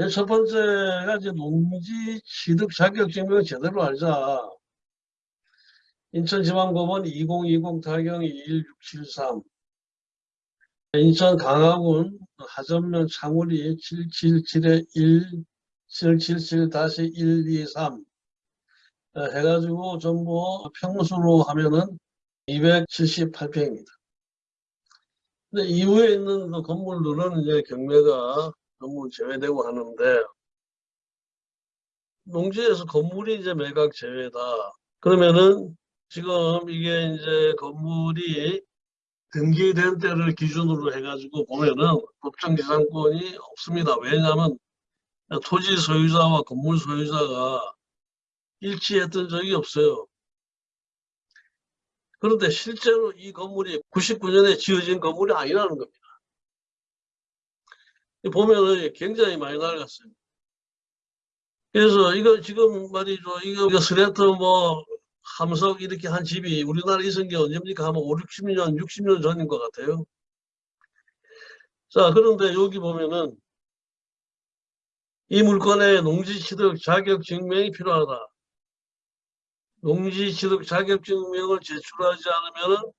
예, 첫 번째가 이제 농지 취득 자격 증명을 제대로 알자. 인천지방법원 2020 타경 21673 인천 강화군 하전면 창우리 777-1 777-123 어, 해가지고 전부 평수로 하면은 278평입니다. 근데 이후에 있는 그 건물들은 이제 경매가 전부 제외되고 하는데 농지에서 건물이 이제 매각 제외다. 그러면은 지금 이게 이제 건물이 등기된 때를 기준으로 해가지고 보면은 법정지상권이 없습니다. 왜냐하면 토지 소유자와 건물 소유자가 일치했던 적이 없어요. 그런데 실제로 이 건물이 99년에 지어진 건물이 아니라는 겁니다. 보면은 굉장히 많이 낡았어요. 그래서 이거 지금 말이죠. 이거, 이거 스레트 뭐 함석 이렇게 한 집이 우리나라에 있은 게 언제입니까? 하면 5, 60년, 60년 전인 것 같아요. 자, 그런데 여기 보면은 이 물건의 농지 취득 자격 증명이 필요하다. 농지 취득 자격 증명을 제출하지 않으면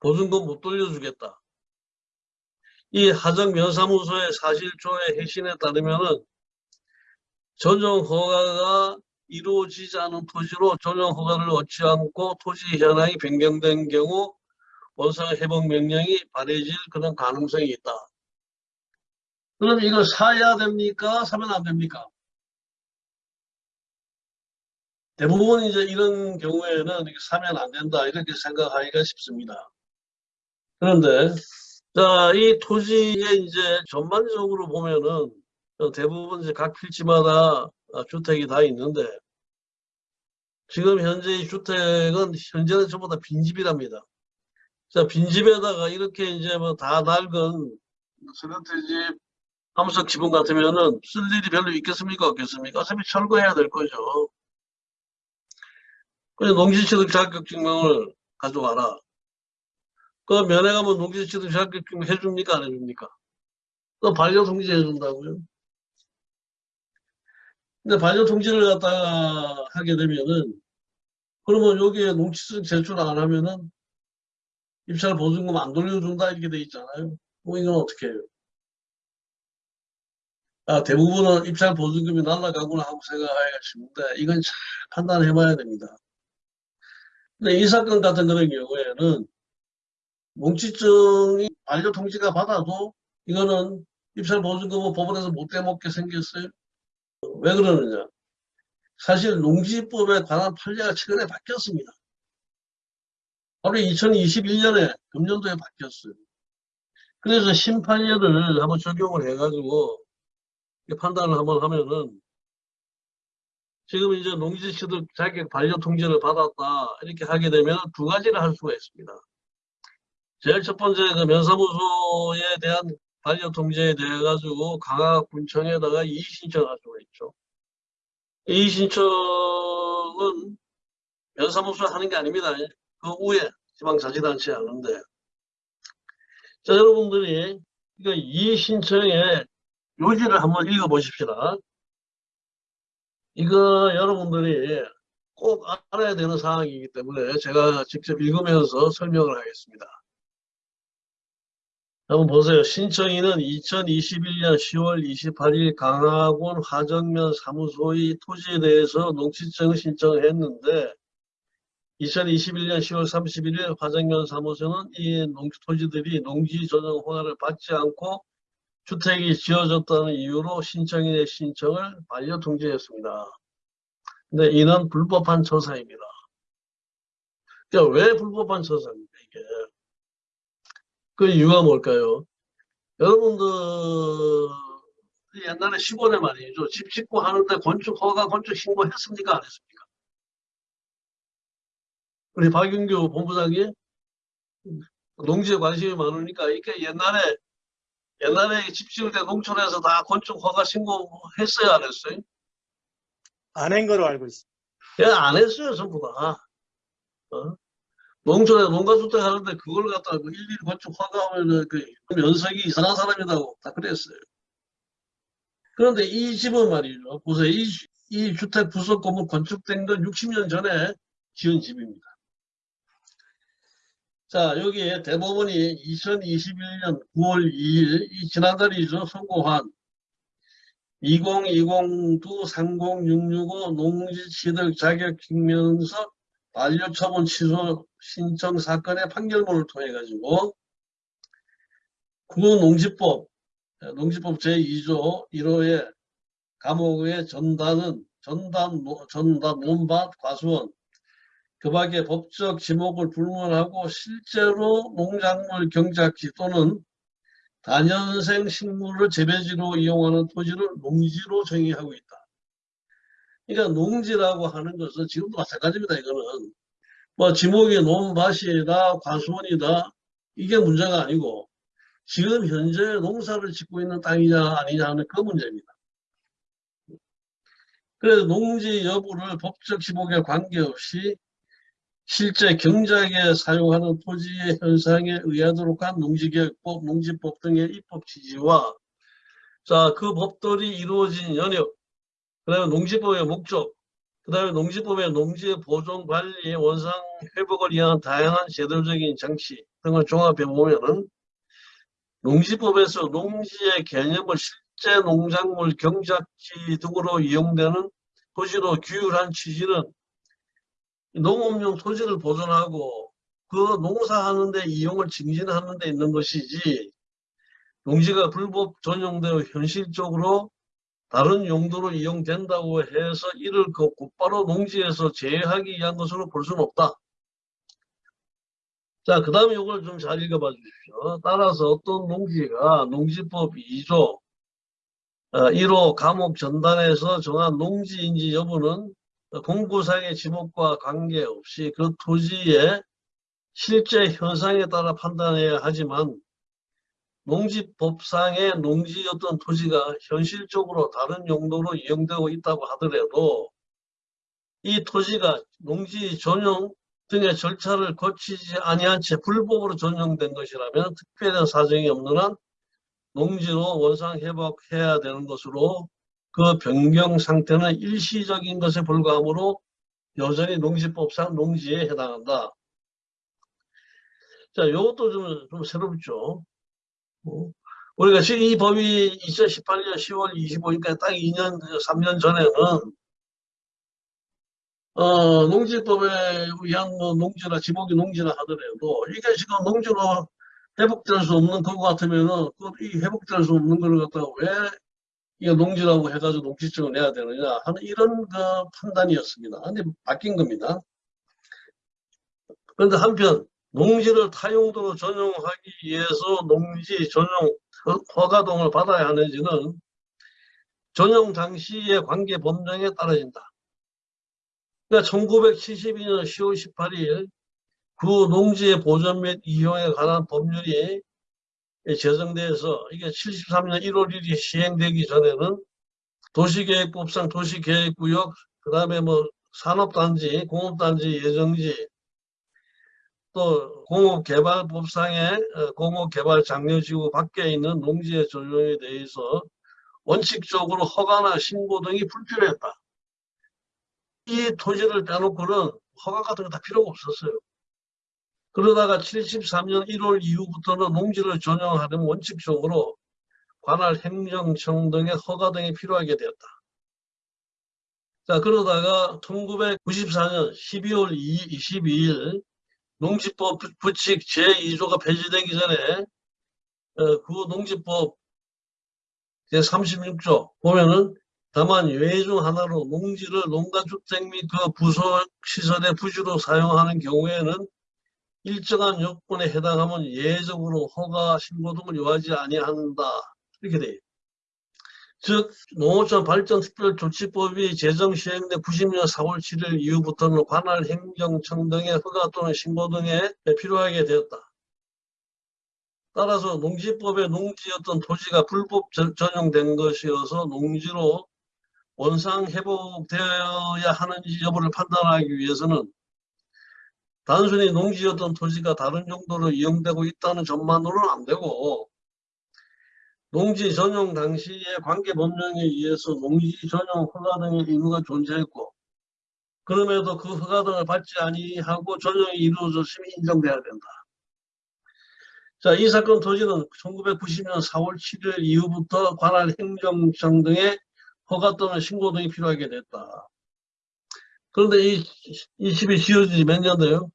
보증금 못 돌려주겠다. 이 하정면사무소의 사실조회 핵심에 따르면은 전용 허가가 이루어지지 않은 토지로 전용 허가를 얻지 않고 토지 현황이 변경된 경우 원상 회복 명령이 발해질 그런 가능성이 있다. 그럼 이걸 사야 됩니까? 사면 안 됩니까? 대부분 이제 이런 경우에는 사면 안 된다 이렇게 생각하기가 쉽습니다. 그런데 자, 이 토지에 이제 전반적으로 보면은 대부분 이제 각 필지마다 주택이 다 있는데 지금 현재 이 주택은 현재는 전부 다 빈집이랍니다. 자, 빈집에다가 이렇게 이제 뭐 다 낡은 스레트집 함석 지붕 같으면은 쓸 일이 별로 있겠습니까? 없겠습니까? 어차피 철거해야 될 거죠. 그래서 농지취득 자격증명을 가져와라. 그 면회 가면 농지취득 자격증명 해줍니까? 안 해줍니까? 또 반려 통지 해준다고요. 근데 반려 통지를 갖다가 하게 되면은 그러면 여기에 농지취득 제출 안 하면은 입찰 보증금 안 돌려준다 이렇게 돼 있잖아요. 뭐 이건 어떻게 해요? 아, 대부분은 입찰 보증금이 날라가구나 하고 생각하기가 쉽은데 이건 잘 판단해 봐야 됩니다. 근데 이 사건 같은 그런 경우에는 몽치증이 반려통지가 받아도 이거는 입찰 보증금은 법원에서 못 대먹게 생겼어요. 왜 그러느냐? 사실 농지법에 관한 판례가 최근에 바뀌었습니다. 바로 2021년에 금년도에 바뀌었어요. 그래서 심판례를 한번 적용을 해가지고 판단을 한번 하면은 지금 이제 농지취득 자격 반려 통지를 받았다 이렇게 하게 되면 두 가지를 할 수가 있습니다. 제일 첫 번째 그 면사무소에 대한 반려 통지에 대해 가지고 강화군청에다가 이의 신청할 수가 있죠. 이의 신청은 면사무소 하는 게 아닙니다. 그 후에 지방자치단체에 하는데 자 여러분들이 이거 이의 신청의 요지를 한번 읽어 보십시다. 이거 여러분들이 꼭 알아야 되는 사항이기 때문에 제가 직접 읽으면서 설명을 하겠습니다. 한번 보세요. 신청인은 2021년 10월 28일 강화군 화정면 사무소의 토지에 대해서 농지증 신청을 했는데 2021년 10월 31일 화정면 사무소는 이 농지 토지들이 농지 전용 허가를 받지 않고 주택이 지어졌다는 이유로 신청인의 신청을 반려 통지했습니다. 근데 이는 불법한 처사입니다. 그러니까 왜 불법한 처사입니까, 이게? 그 이유가 뭘까요? 여러분들, 옛날에 시골에 말이죠. 집 짓고 하는데 건축 허가, 건축 신고했습니까? 안 했습니까? 우리 박윤규 본부장이 농지에 관심이 많으니까 이렇게 옛날에 옛날에 집 지을 때 농촌에서 다 건축 허가 신고했어요, 안 했어요? 안 한 거로 알고 있습니다. 예, 안 했어요, 전부 다. 어? 농촌에 농가주택 하는데 그걸 갖다가 그 일일이 건축 허가하면은 그 면석이 이상한 사람이라고 다 그랬어요. 그런데 이 집은 말이죠. 보세요. 이, 이 주택 부속 건물 건축된 건 60년 전에 지은 집입니다. 자, 여기에 대법원이 2021년 9월 2일, 이 지난달이죠. 선고한 2020-30-665 농지취득 자격 증명서 반려 처분 취소 신청 사건의 판결문을 통해 가지고 구농지법 농지법 제2조 1호의 감옥의 전단은 노- 전담 논밭 과수원 그 밖에 법적 지목을 불문하고 실제로 농작물 경작지 또는 단연생 식물을 재배지로 이용하는 토지를 농지로 정의하고 있다. 그러니까 농지라고 하는 것은 지금도 마찬가지입니다. 이거는 뭐 지목이 논밭이다 과수원이다 이게 문제가 아니고 지금 현재 농사를 짓고 있는 땅이냐 아니냐 하는 그 문제입니다. 그래서 농지 여부를 법적 지목에 관계없이 실제 경작에 사용하는 토지의 현상에 의하도록 한 농지개혁법, 농지법 등의 입법 취지와 자, 그 법들이 이루어진 연역, 그 다음에 농지법의 목적, 그 다음에 농지법의 농지의 보존, 관리, 원상, 회복을 위한 다양한 제도적인 장치 등을 종합해 보면은 농지법에서 농지의 개념을 실제 농작물 경작지 등으로 이용되는 토지로 규율한 취지는 농업용 토지를 보존하고 그 농사하는 데 이용을 증진하는 데 있는 것이지 농지가 불법 전용되어 현실적으로 다른 용도로 이용된다고 해서 이를 그 곧바로 농지에서 제외하기 위한 것으로 볼 수는 없다. 자, 그 다음에 이걸 좀 잘 읽어봐 주십시오. 따라서 어떤 농지가 농지법 2조 1호 감옥 전단에서 정한 농지인지 여부는 공구상의 지목과 관계없이 그 토지의 실제 현상에 따라 판단해야 하지만 농지법상의 농지였던 토지가 현실적으로 다른 용도로 이용되고 있다고 하더라도 이 토지가 농지 전용 등의 절차를 거치지 아니한 채 불법으로 전용된 것이라면 특별한 사정이 없는 한 농지로 원상 회복해야 되는 것으로 그 변경 상태는 일시적인 것에 불과하므로 여전히 농지법상 농지에 해당한다. 자, 이것도 좀, 좀 새롭죠. 어? 우리가 지금 이 법이 2018년 10월 25일까지 딱 2년, 3년 전에는 어, 농지법에 의한 뭐 농지나 지목이 농지나 하더라도 이게 지금 농지로 회복될 수 없는 것 같으면은 그이 회복될 수 없는 걸 갖다가 왜 이게 농지라고 해가지고 농지증을 내야 되느냐 하는 이런 그 판단이었습니다. 근데 바뀐 겁니다. 그런데 한편 농지를 타용도로 전용하기 위해서 농지 전용 허가동을 받아야 하는지는 전용 당시의 관계 법령에 따라진다. 그러니까 1972년 10월 18일 그 농지의 보존 및 이용에 관한 법률이 제정돼서 이게 73년 1월 1일 시행되기 전에는 도시계획법상 도시계획구역, 그 다음에 뭐 산업단지, 공업단지, 예정지, 또 공업개발법상의 어, 공업개발 장려지구 밖에 있는 농지의 조정에 대해서 원칙적으로 허가나 신고 등이 불필요했다. 이 토지를 빼놓고는 허가 같은 거 다 필요가 없었어요. 그러다가 73년 1월 이후부터는 농지를 전용하려면 원칙적으로 관할 행정청 등의 허가 등이 필요하게 되었다. 자, 그러다가 1994년 12월 22일 농지법 부칙 제2조가 폐지되기 전에 어, 그 농지법 제36조 보면은 다만 예외 중 하나로 농지를 농가주택 및 그 부속시설의 부지로 사용하는 경우에는 일정한 요건에 해당하면 예외적으로 허가 신고 등을 요하지 아니한다. 이렇게 돼요. 즉 농어촌 발전 특별조치법이 제정 시행된 90년 4월 7일 이후부터는 관할 행정청 등의 허가 또는 신고 등에 필요하게 되었다. 따라서 농지법에 농지였던 토지가 불법 전- 전용된 것이어서 농지로 원상 회복되어야 하는지 여부를 판단하기 위해서는 단순히 농지였던 토지가 다른 용도로 이용되고 있다는 점만으로는 안 되고 농지 전용 당시에 관계 법령에 의해서 농지 전용 허가 등의 의무가 존재했고 그럼에도 그 허가 등을 받지 아니하고 전용이 이루어졌으면 인정돼야 된다. 자, 이 사건 토지는 1990년 4월 7일 이후부터 관할 행정청 등의 허가 또는 신고 등이 필요하게 됐다. 그런데 이, 이 집이 지어진 지 몇 년도요?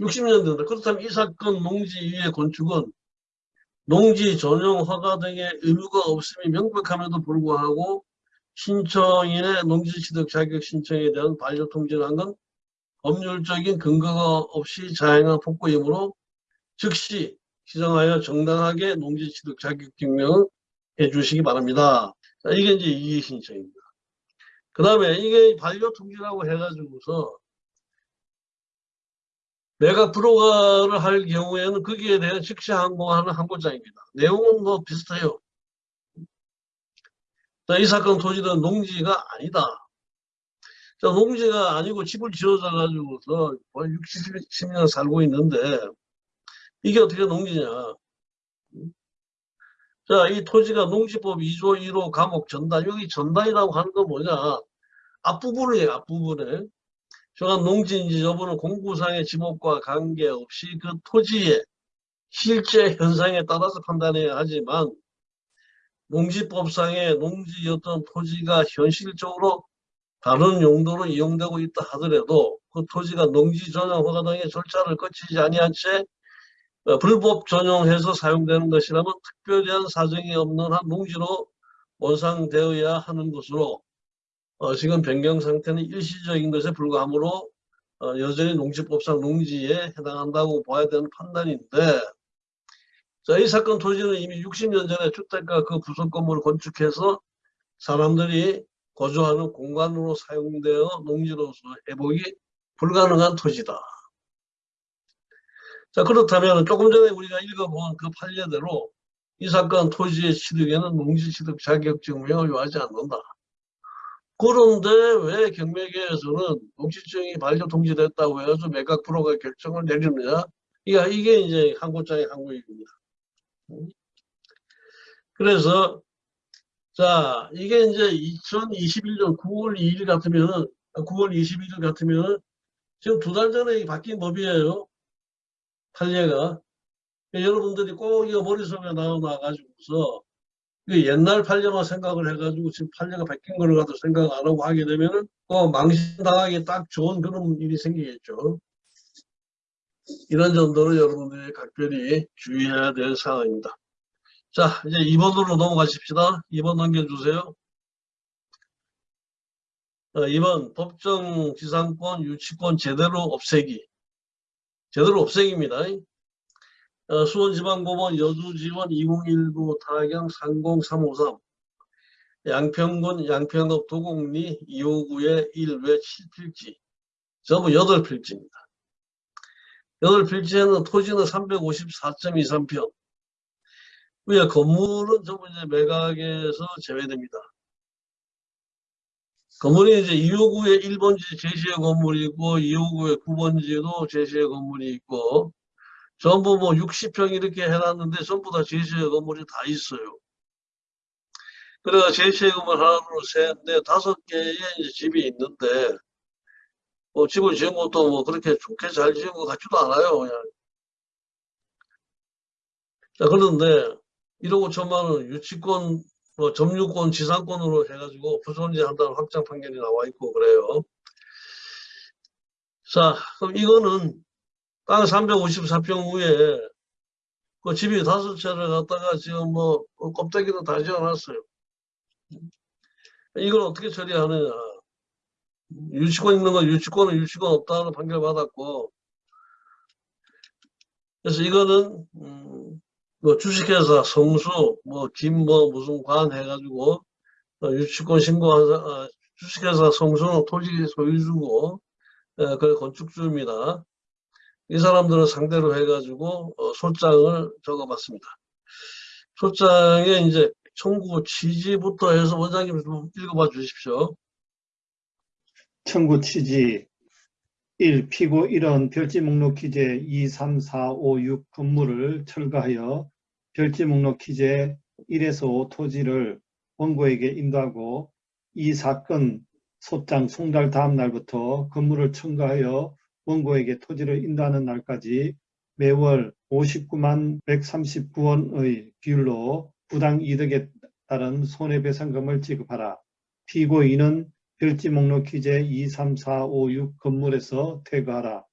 60년대인데 그렇다면 이 사건 농지 위의 건축은 농지 전용 허가 등의 의무가 없음이 명백함에도 불구하고 신청인의 농지 취득 자격 신청에 대한 반려 통지를 한 건 법률적인 근거가 없이 자행한 폭거이므로 즉시 시정하여 정당하게 농지 취득 자격 증명을 해주시기 바랍니다. 자, 이게 이제 이의 신청입니다. 그 다음에 이게 반려 통지라고 해가지고서 내가 불허가를 할 경우에는 거기에 대한 즉시 항공하는 항고장입니다. 내용은 뭐 비슷해요. 자, 이 사건 토지는 농지가 아니다. 자, 농지가 아니고 집을 지어져 가지고서 60, 70년 살고 있는데 이게 어떻게 농지냐. 자, 이 토지가 농지법 2조 1호 감옥 전단, 여기 전단이라고 하는 건 뭐냐. 앞부분이에요, 앞부분에. 저간 농지인지 여부는 공구상의 지목과 관계없이 그 토지의 실제 현상에 따라서 판단해야 하지만 농지법상의 농지였던 토지가 현실적으로 다른 용도로 이용되고 있다 하더라도 그 토지가 농지 전용 허가 등의 절차를 거치지 아니한 채 어, 불법 전용해서 사용되는 것이라면 특별한 사정이 없는 한 농지로 원상되어야 하는 것으로 어, 지금 변경 상태는 일시적인 것에 불과하므로 어, 여전히 농지법상 농지에 해당한다고 봐야 되는 판단인데 자, 이 사건 토지는 이미 60년 전에 주택가 그 부속 건물을 건축해서 사람들이 거주하는 공간으로 사용되어 농지로서 회복이 불가능한 토지다. 자 그렇다면 조금 전에 우리가 읽어본 그 판례대로 이 사건 토지의 취득에는 농지 취득 자격증명을 요하지 않는다. 그런데 왜 경매계에서는 농지증이 반려 통지됐다고 해서 매각 불허가 결정을 내리느냐? 이게, 이게 이제 항고장의 항고입니다. 그래서 자 이게 이제 2021년 9월 2일 같으면은 9월 21일 같으면은 지금 두 달 전에 바뀐 법이에요. 판례가 여러분들이 꼭 이거 머릿속에 나와가지고서 옛날 판례만 생각을 해가지고 지금 판례가 바뀐 걸 가지고 생각 안 하고 하게 되면은 또 망신당하기 딱 좋은 그런 일이 생기겠죠. 이런 정도로 여러분들이 각별히 주의해야 될 사항입니다. 자, 이제 2번으로 넘어가십시다. 2번 넘겨주세요. 어, 2번 법정 지상권 유치권 제대로 없애기. 제대로 없애기입니다. 어, 수원지방법원 여주지원 2019 타경 30353 양평군 양평읍 도곡리 259의 1외 7필지 전부 8필지입니다. 8필지에는 토지는 354.23평 위에 건물은 전부 이제 매각에서 제외됩니다. 건물이 이제 259의 1번지 제시의 건물이 있고 259의 9번지도 제시의 건물이 있고 전부 뭐 60평 이렇게 해놨는데 전부 다 제시의 건물이 다 있어요. 그래서 제시의 건물 하나, 둘, 셋, 넷, 다섯 개의 집이 있는데 뭐 집을 지은 것도 뭐 그렇게 좋게 잘 지은 것 같지도 않아요. 그냥. 자, 그런데 1억 5천만 원 유치권, 뭐 점유권, 지상권으로 해가지고 부손지 한다는 확정 판결이 나와 있고 그래요. 자, 그럼 이거는 땅 354평 위에 그 집이 다섯 채를 갖다가 지금 뭐 껍데기도 다 지어놨어요. 이걸 어떻게 처리하느냐. 유치권 있는 건 유치권은 유치권 없다는 판결 받았고 그래서 이거는 음, 뭐 주식회사 성수 뭐 김 뭐 무슨 관 해가지고 어, 유치권 신고한 사- 어, 주식회사 성수는 토지 소유주고 어, 그 건축주입니다. 이 사람들을 상대로 해가지고 어, 소장을 적어봤습니다. 소장에 이제 청구 취지부터 해서 원장님 좀 읽어봐 주십시오. 청구 취지 1. 피고 1원 별지 목록 기재 2, 3, 4, 5, 6 건물을 철거하여 별지 목록 기재 1에서 5 토지를 원고에게 인도하고 이 사건 소장 송달 다음 날부터 건물을 청구하여 원고에게 토지를 인도하는 날까지 매월 59만 139원의 비율로 부당 이득에 따른 손해배상금을 지급하라. 피고인은 별지 목록 기재 2, 3, 4, 5, 6 건물에서 퇴거하라.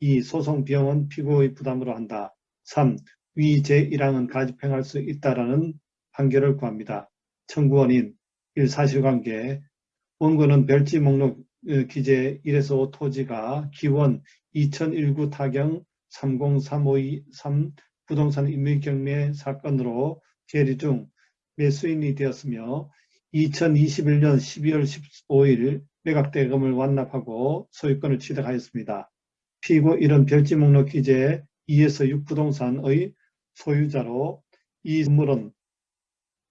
2. 소송 비용은 피고의 부담으로 한다. 3. 위 제1항은 가집행할 수 있다라는 판결을 구합니다. 청구원인 1. 사실관계 원고는 별지 목록 어, 기재 1에서 5 토지가 기원 2019 타경 303523 부동산 임의경매 사건으로 계류 중 매수인이 되었으며 2021년 12월 15일 매각대금을 완납하고 소유권을 취득하였습니다. 피고 1은 별지 목록 기재 2에서 6 부동산의 소유자로 이 건물은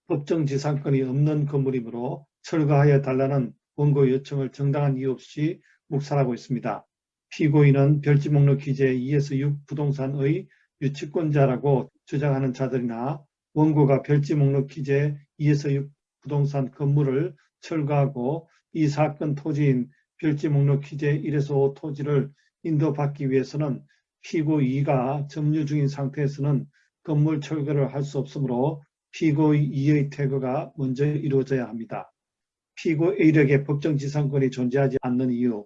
법정지상권이 없는 건물이므로 철거하여 달라는 원고 요청을 정당한 이유 없이 묵살하고 있습니다. 피고인은 별지 목록 기재 2에서 6 부동산의 유치권자라고 주장하는 자들이나 원고가 별지 목록 기재 2에서 6 부동산 건물을 철거하고 이 사건 토지인 별지 목록 기재 1에서 5 토지를 인도받기 위해서는 피고 2가 점유 중인 상태에서는 건물 철거를 할 수 없으므로 피고 2의 퇴거가 먼저 이루어져야 합니다. 피고 1에게 법정지상권이 존재하지 않는 이유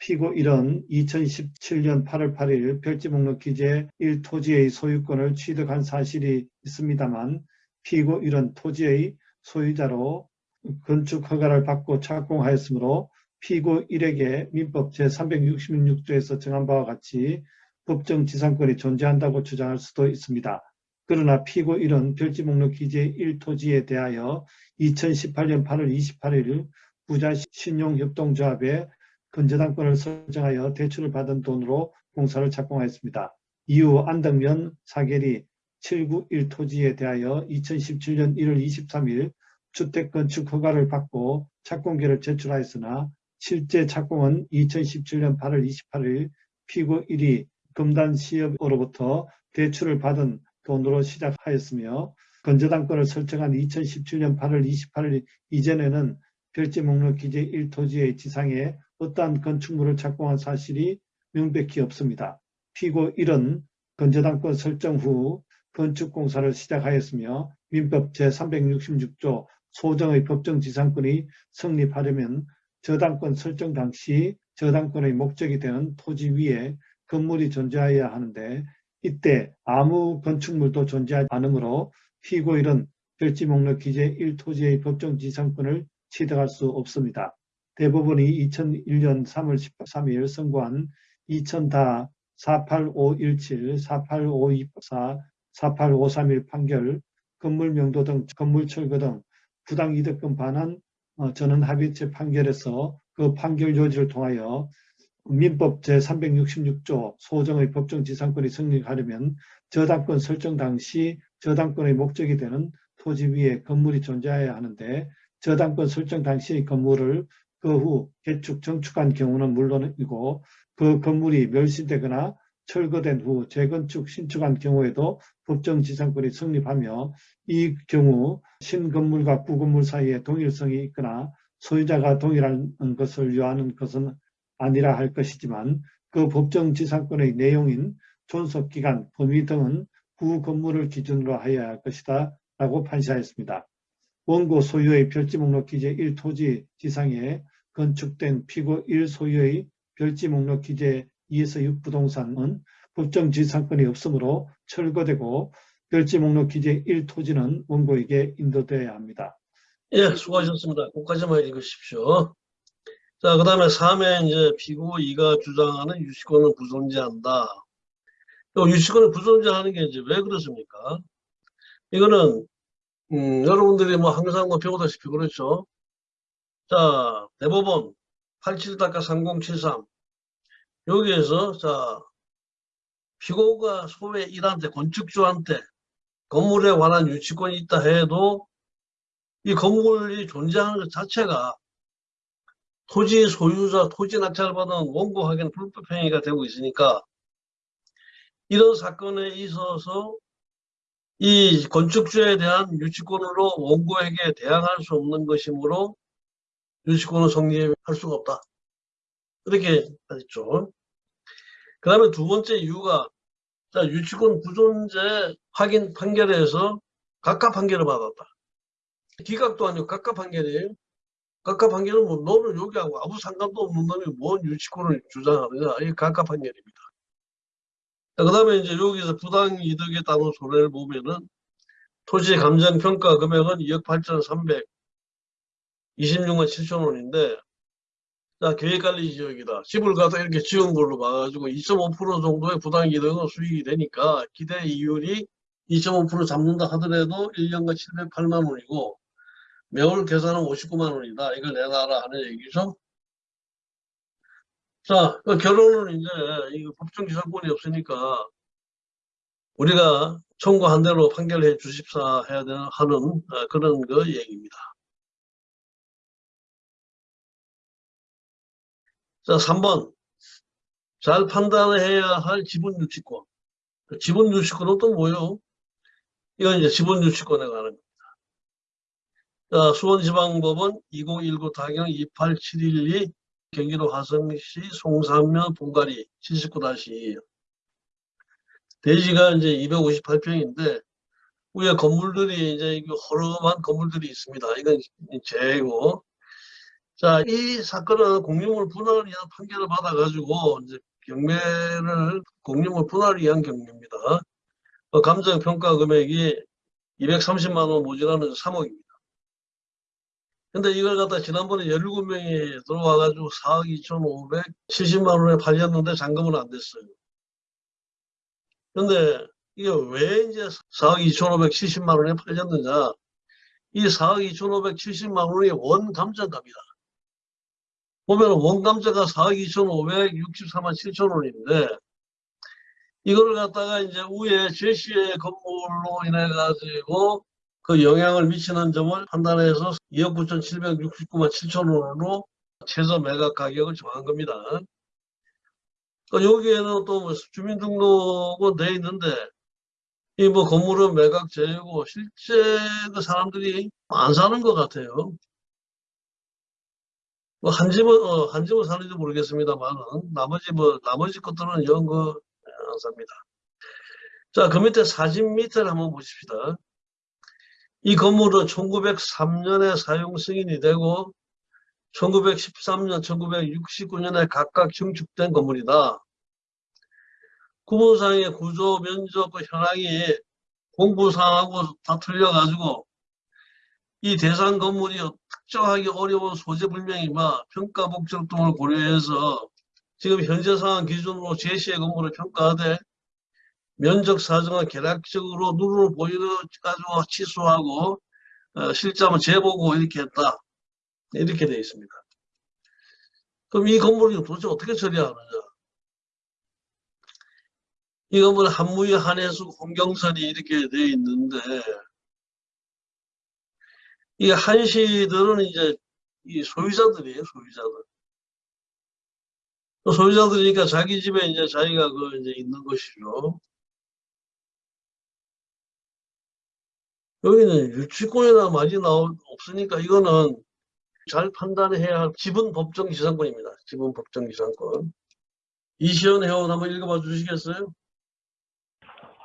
피고 1은 2017년 8월 8일 별지 목록 기재 1토지의 소유권을 취득한 사실이 있습니다만 피고 1은 토지의 소유자로 건축 허가를 받고 착공하였으므로 피고 1에게 민법 제366조에서 정한 바와 같이 법정 지상권이 존재한다고 주장할 수도 있습니다. 그러나 피고 1은 별지 목록 기재 1토지에 대하여 2018년 8월 28일 부자 신용협동조합에 건재당권을 설정하여 대출을 받은 돈으로 공사를 착공하였습니다. 이후 안덕면 사계리 791 토지에 대하여 2017년 1월 23일 주택건축 허가를 받고 착공계를 제출하였으나 실제 착공은 2017년 8월 28일 피고 1이 금단 시업으로부터 대출을 받은 돈으로 시작하였으며 건재당권을 설정한 2017년 8월 28일 이전에는 별지 목록 기재 1토지의 지상에 어떠한 건축물을 착공한 사실이 명백히 없습니다. 피고 1은 건재당권 설정 후 건축공사를 시작하였으며 민법 제366조 소정의 법정지상권이 성립하려면 저당권 설정 당시 저당권의 목적이 되는 토지 위에 건물이 존재해야 하는데 이때 아무 건축물도 존재하지 않으므로 피고 1은 별지 목록 기재 1토지의 법정 지상권을 취득할 수 없습니다. 대법원이 2001년 3월 13일 선고한 2000다 48517, 48524, 48531 판결, 건물 명도 등 건물 철거 등 부당 이득금 반환 어, 전원 합의체 판결에서 그 판결 요지를 통하여 민법 제366조 소정의 법정 지상권이 성립하려면 저당권 설정 당시 저당권의 목적이 되는 토지 위에 건물이 존재해야 하는데 저당권 설정 당시의 건물을 그 후 개축, 정축한 경우는 물론이고 그 건물이 멸실되거나 철거된 후 재건축, 신축한 경우에도 법정 지상권이 성립하며 이 경우 신건물과 구건물 사이에 동일성이 있거나 소유자가 동일한 것을 요하는 것은 아니라 할 것이지만 그 법정 지상권의 내용인 존속기간, 범위 등은 구 건물을 기준으로 하여야 할 것이다 라고 판시하였습니다. 원고 소유의 별지 목록 기재 1토지 지상에 건축된 피고 1 소유의 별지 목록 기재 2에서 6 부동산은 법정 지상권이 없으므로 철거되고 별지 목록 기재 1 토지는 원고에게 인도되어야 합니다. 예, 수고하셨습니다. 끝까지만 읽으십시오. 자, 그 다음에 3회 이제 피고 2가 주장하는 유치권을 부존재한다. 또 유치권을 부존재하는 게 이제 왜 그렇습니까? 이거는 음, 여러분들이 뭐 항상 뭐 배우다시피 그렇죠. 자, 대법원 87-3073 여기에서 자 피고가 소외 1한테 건축주한테 건물에 관한 유치권이 있다 해도 이 건물이 존재하는 것 자체가 토지 소유자 토지 낙찰 받은 원고 확인 불법 행위가 되고 있으니까 이런 사건에 있어서 이 건축주에 대한 유치권으로 원고에게 대항할 수 없는 것이므로 유치권은 성립할 수가 없다. 이렇게 했죠. 그 다음에 두 번째 이유가 자, 유치권 부존재 확인 판결에서 각각 판결을 받았다. 기각도 아니고 각각 판결이에요. 각각 판결은 뭐 너는 여기하고 아무 상관도 없는 놈이 뭔 유치권을 주장하느냐. 이게 각각 판결입니다. 그 다음에 이제 여기서 부당 이득에 따른 손해를 보면은 토지 감정 평가 금액은 2억 8천 300 26만 7천 원인데 자 계획관리 지역이다. 집을 가서 이렇게 지은 걸로 봐가지고 2.5% 정도의 부당 이득은 수익이 되니까 기대 이율이 2.5% 잡는다 하더라도 1년간 708만 원이고 매월 계산은 59만 원이다. 이걸 내놔라 하는 얘기죠. 자, 그 결론은 이제 이거 법정 기사권이 없으니까 우리가 청구한 대로 판결해 주십사 해야 되는 하는 어, 그런 그 얘기입니다. 자, 3번. 잘 판단해야 할 지분 유치권. 그 지분 유치권은 또 뭐예요? 이건 이제 지분 유치권에 관한 겁 니다. 자, 수원지방법원 2019 타경 28712 경기도 화성시 송산면 본가리 79-2 대지가 이제 258평인데 위에 건물들이 이제 이거 허름한 건물들이 있습니다. 이건 재고. 자, 이 사건은 공유물 분할을 위한 판결을 받아가지고 이제 경매를 공유물 분할을 위한 경매입니다. 어, 감정 평가 금액이 230만 원 모자라는 3억입니다. 근데 이걸 갖다 지난번에 17명이 들어와가지고 4억 2,570만 원에 팔렸는데 잔금은 안 됐어요. 근데 이게 왜 이제 4억 2,570만 원에 팔렸느냐? 이 4억 2,570만 원이 원 감정값이다. 보면 원 감정가 4억 2,564만 7천 원인데 이거를 갖다가 이제 위에 제시의 건물로 인해 가지고 그 영향을 미치는 점을 판단해서 2억 9,769만 7천 원으로 최저 매각 가격을 정한 겁니다. 그 여기에는 또뭐 주민등록은 돼 있는데 이 뭐 건물은 매각 제외고 실제 그 사람들이 안 사는 것 같아요. 뭐 한 집은 어, 한 집은 사는지 모르겠습니다만 나머지 뭐 나머지 것들은 영거 안 삽니다. 자, 그 밑에 사진 밑을 한번 보십시다. 이 건물은 1903년에 사용 승인이 되고 1913년, 1969년에 각각 증축된 건물이다. 구분상의 구조, 면적, 그 현황이 공부상하고 다 틀려가지고 이 대상 건물이 특정하기 어려운 소재 불명이나 평가 목적 등을 고려해서 지금 현재 상황 기준으로 제시의 건물을 평가하되 면적 사정은 계략적으로 눈으로 보이는 가지고 취소하고 어, 실자만 재보고 이렇게 했다. 이렇게 되어 있습니다. 그럼 이 건물을 도대체 어떻게 처리하느냐? 이 건물 한무의 한해수 홍경선이 이렇게 되어 있는데 이 한시들은 이제 이 소유자들이에요, 소유자들. 소유자들이니까 자기 집에 이제 자기가 그 이제 있는 것이죠. 여기는 유치권이나 많이 나올 없으니까 이거는 잘 판단해야 할 지분 법정 기산권입니다. 지분 법정 기산권. 이시연 회원 한번 읽어봐 주시겠어요?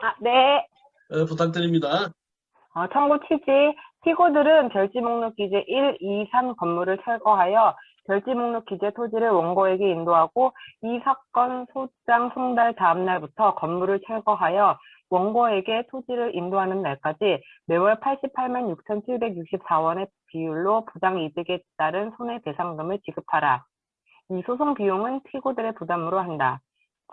아, 네. 네, 부탁드립니다. 어, 청구 취지. 피고들은 결지 목록 기재 1, 2, 3 건물을 철거하여 결지 목록 기재 토지를 원고에게 인도하고 이 사건 소장 송달 다음 날부터 건물을 철거하여 원고에게 토지를 인도하는 날까지 매월 88만 6,764원의 비율로 부당 이득에 따른 손해배상금을 지급하라. 이 소송 비용은 피고들의 부담으로 한다.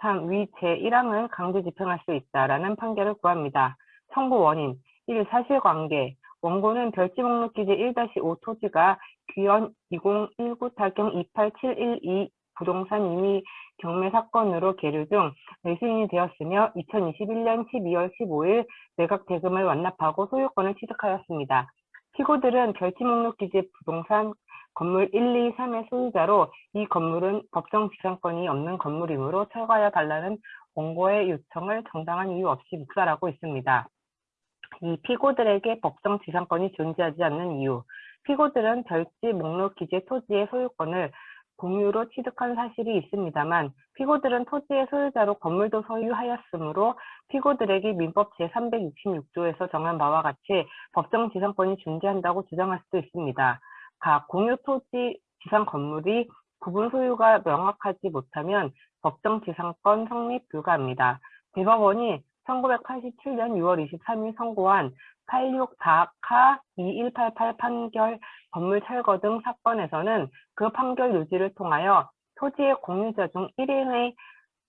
참, 위 제1항을 강제 집행할 수 있다라는 판결을 구합니다. 청구 원인 1. 사실관계 원고는 별지 목록 기재 1-5 토지가 귀원 2019 탈경 28712 부동산 임의 경매 사건으로 계류 중 매수인이 되었으며 2021년 12월 15일 매각 대금을 완납하고 소유권을 취득하였습니다. 피고들은 결지 목록 기재 부동산 건물 1, 2, 3의 소유자로 이 건물은 법정 지상권이 없는 건물이므로 철거하여 달라는 원고의 요청을 정당한 이유 없이 묵살하고 있습니다. 이 피고들에게 법정 지상권이 존재하지 않는 이유. 피고들은 별지 목록 기재 토지의 소유권을 공유로 취득한 사실이 있습니다만 피고들은 토지의 소유자로 건물도 소유하였으므로 피고들에게 민법 제366조에서 정한 바와 같이 법정 지상권이 존재한다고 주장할 수도 있습니다. 각 공유 토지 지상 건물이 구분 소유가 명확하지 못하면 법정 지상권 성립 불가합니다. 대법원이 1987년 6월 23일 선고한 86다카 2188 판결 건물 철거 등 사건에서는 그 판결 유지를 통하여 토지의 공유자 중 1인의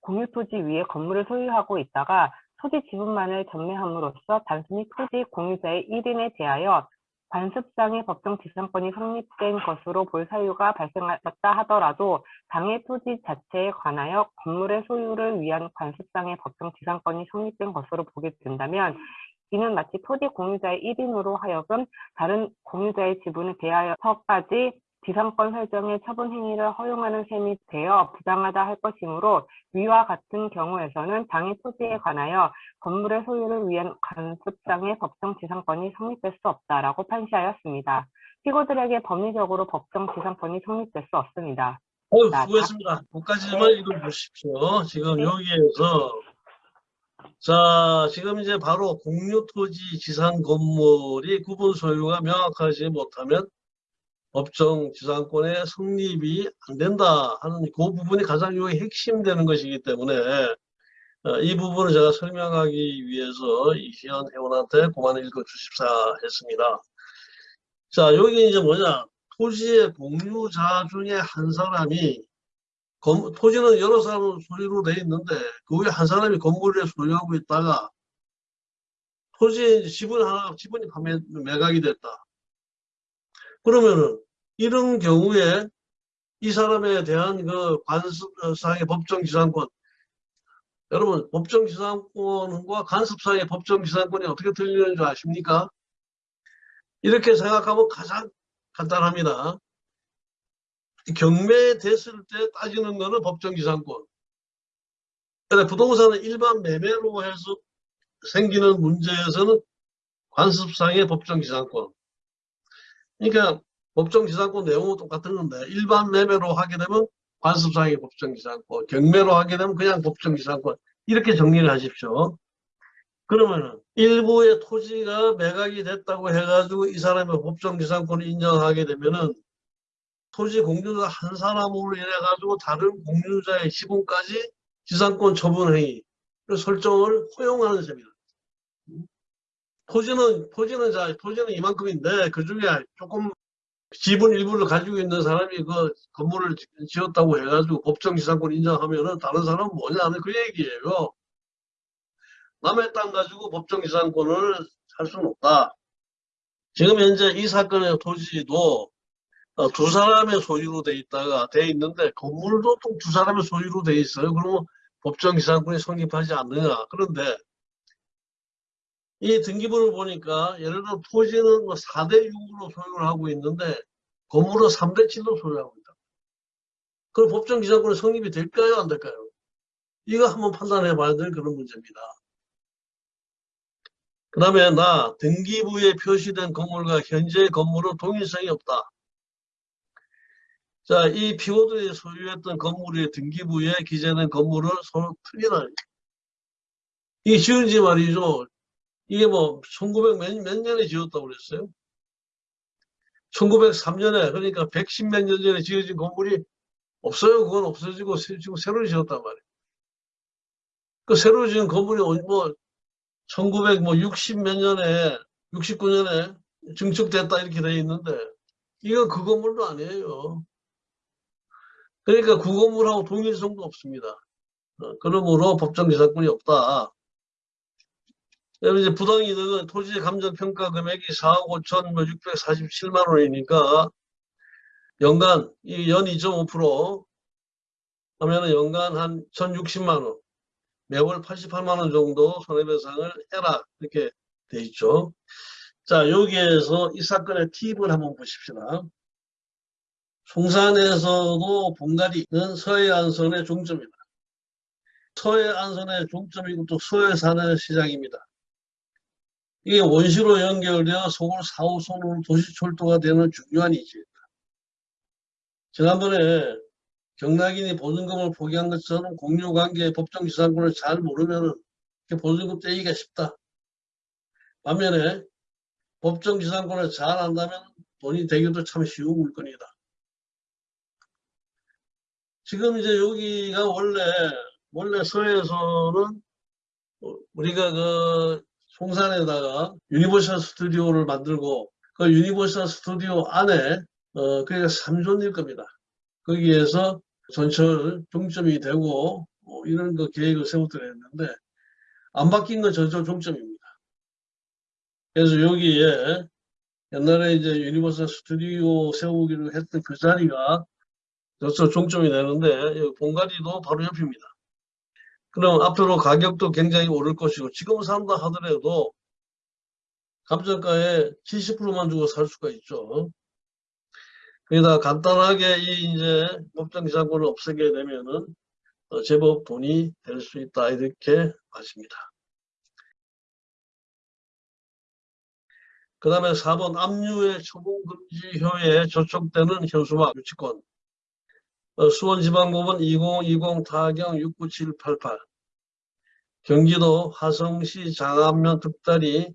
공유 토지 위에 건물을 소유하고 있다가 토지 지분만을 전매함으로써 단순히 토지 공유자의 1인에 대하여 관습상의 법정 지상권이 성립된 것으로 볼 사유가 발생했다 하더라도 당해 토지 자체에 관하여 건물의 소유를 위한 관습상의 법정 지상권이 성립된 것으로 보게 된다면 이는 마치 토지 공유자의 1인으로 하여금 다른 공유자의 지분에 대하여서까지 지상권 설정의 처분 행위를 허용하는 셈이 되어 부당하다 할 것이므로 위와 같은 경우에서는 당해 토지에 관하여 건물의 소유를 위한 관습상의 법정 지상권이 성립될 수 없다라고 판시하였습니다. 피고들에게 법리적으로 법정 지상권이 성립될 수 없습니다. 자, 수고했습니다. 거기까지만 읽어보십시오. 지금 여기에서 자, 지금 이제 바로 공유 토지 지상 건물이 구분 소유가 명확하지 못하면 법정 지상권의 성립이 안 된다 하는 그 부분이 가장 여기 핵심 되는 것이기 때문에 어, 이 부분을 제가 설명하기 위해서 이시연 회원한테 그만 읽어 주십사 했습니다. 자, 여기 이제 뭐냐. 토지의 공유자 중에 한 사람이 건- 토지는 여러 사람 소유로 돼 있는데 그 위에 한 사람이 건물을 소유하고 있다가 이제 지분 하나 지분이 판매 매각이 됐다. 그러면은 이런 경우에 이 사람에 대한 그 관습상의 법정 지상권 여러분 법정 지상권과 관습상의 법정 지상권이 어떻게 들리는 줄 아십니까? 이렇게 생각하면 가장 간단합니다. 경매됐을 때 따지는 거는 법정 지상권. 근데 부동산은 일반 매매로 해서 생기는 문제에서는 관습상의 법정 지상권. 그러니까 법정 지상권 내용은 똑같은 건데 일반 매매로 하게 되면 관습상의 법정 지상권, 경매로 하게 되면 그냥 법정 지상권 이렇게 정리를 하십시오. 그러면은 일부의 토지가 매각이 됐다고 해가지고 이 사람의 법정 지상권을 인정하게 되면은 토지 공유자 한 사람으로 인해 가지고 다른 공유자의 지분까지 지상권 처분 행위 설정을 허용하는 셈이다. 토지는 토지는 자 토지는 이만큼인데 그 중에 조금 지분 일부를 가지고 있는 사람이 그 건물을 지- 지었다고 해가지고 법정 지상권 인정하면은 다른 사람은 뭐냐 그 얘기예요. 남의 땅 가지고 법정 지상권을 할 수는 없다. 지금 현재 이 사건의 토지도 어, 두 사람의 소유로 돼 있다가 돼 있는데 건물도 또 두 사람의 소유로 돼 있어요. 그러면 법정 지상권이 성립하지 않느냐. 그런데 이 등기부를 보니까 예를 들어 토지는 뭐 4대 6으로 소유를 하고 있는데 건물은 3대 7로 소유하고 있다. 그럼 법정 지상권이 성립이 될까요? 안 될까요? 이거 한번 판단해 봐야 될 그런 문제입니다. 그 다음에 나 등기부에 표시된 건물과 현재의 건물은 동일성이 없다. 자, 이 피고들이 소유했던 건물의 등기부에 기재된 건물은 서로 틀리다. 이게 지은지 말이죠. 이게 뭐, 1900 몇, 몇 년에 지었다고 그랬어요? 1903년에, 그러니까 110 몇 년 전에 지어진 건물이 없어요. 그건 없어지고, 새- 지금 새로 지었단 말이에요. 그 새로 지은 건물이 어디 뭐, 1960 몇 년에, 69년에 증축됐다 이렇게 돼 있는데, 이거 그 건물도 아니에요. 그러니까 그 건물하고 동일성도 없습니다. 어, 그러므로 법정 기사권이 없다. 그다음에 이제 부당이득은 토지의 감정평가 금액이 4억 5천 647만 원이니까 연간 이연 2.5% 하면은 연간 한 1,060만 원, 매월 88만 원 정도 손해배상을 해라 이렇게 돼 있죠. 자 여기에서 이 사건의 팁을 한번 보십시다. 송산에서도 본가리는 서해안선의 종점이다. 서해안선의 종점이고 또 서해산의 시장입니다. 이게 원시로 연결되어 서울 4호선으로 도시철도가 되는 중요한 이지입니다. 지난번에 경락인이 보증금을 포기한 것처럼 공유관계의 법정지상권을 잘 모르면 보증금 떼기가 쉽다. 반면에 법정지상권을 잘 안다면 돈이 되기도 참 쉬운 물건이다. 지금 이제 여기가 원래 원래 서해에서는 어, 우리가 그 송산에다가 유니버셜 스튜디오를 만들고 그 유니버셜 스튜디오 안에 어 그게 3존일 겁니다. 거기에서 전철 종점이 되고 뭐 이런 거 계획을 세우더라 했는데 안 바뀐 건 전철 종점입니다. 그래서 여기에 옛날에 이제 유니버설 스튜디오 세우기로 했던 그 자리가 전철 종점이 되는데 본가리도 바로 옆입니다. 그럼 앞으로 가격도 굉장히 오를 것이고 지금 산다 하더라도 감정가에 70%만 주고 살 수가 있죠. 그러다 간단하게 이 이제 법정기상권을 없애게 되면은 어, 제법 돈이 될 수 있다 이렇게 봐집니다. 그 다음에 4번 압류의 처분금지효에 저촉되는 현수막 유치권 어, 수원지방법원 2020 타경 69788 경기도 화성시 장안면 득다리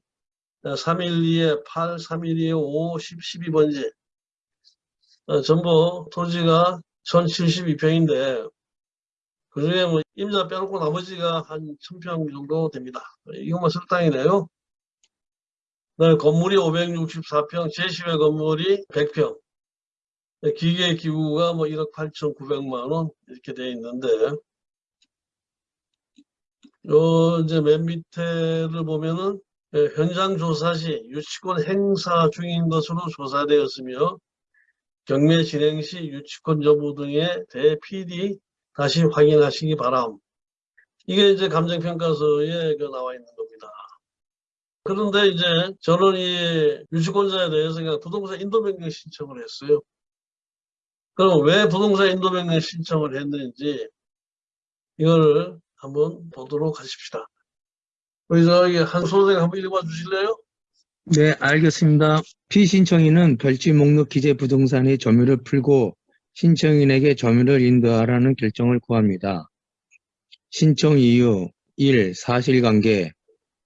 312에 8, 312에 5, 10, 12번지 어, 전부 토지가 1072평인데 그중에 뭐 임자 빼놓고 나머지가 한 1000평 정도 됩니다. 이것만. 그다음에 건물이 564평, 제시외 건물이 100평. 기계 기구가 뭐 1억 8,900만 원 이렇게 돼 있는데 요 이제 맨 밑에를 보면은 예, 현장 조사 시 유치권 행사 중인 것으로 조사되었으며 경매 진행 시 유치권 여부 등에 대해 PD 다시 확인하시기 바람. 이게 이제 감정평가서에 그 나와 있는 겁니다. 그런데 이제 저는 이 유치권자에 대해서 그냥 부동산 인도변경 신청을 했어요. 그럼 왜 부동산 인도변경 신청을 했는지 이거를 한번 보도록 하십시다. 우리 저기 한 소생 한번 읽어봐 주실래요? 네, 알겠습니다. 피신청인은 별지 목록 기재 부동산의 점유를 풀고 신청인에게 점유를 인도하라는 결정을 구합니다. 신청 이유 1. 사실관계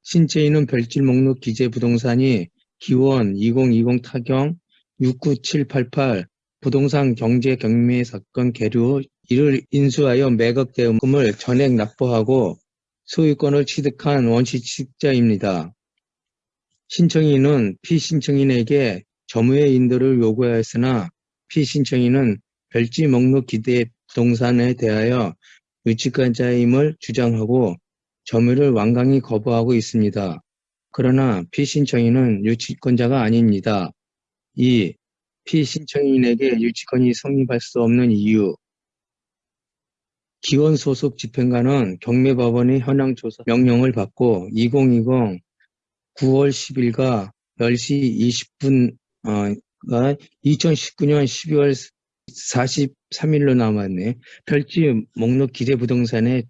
신청인은 별지 목록 기재 부동산이 기원 2020 타경 69788 부동산 경제 경매 사건 계류 후 이를 인수하여 매각 대금을 전액 납부하고 소유권을 취득한 원시 취득자입니다. 신청인은 피신청인에게 점유의 인도를 요구하였으나 피신청인은 별지 목록 기대 부동산에 대하여 유치권자임을 주장하고 점유를 완강히 거부하고 있습니다. 그러나 피신청인은 유치권자가 아닙니다. 2. 피신청인에게 유치권이 성립할 수 없는 이유 기원 소속 집행관은 경매법원의 현황 조사 명령을 받고 2020 9월 10일과 10시 20분 어, 2019년 12월 43일로 남았네. 별지 목록 기재 부동산에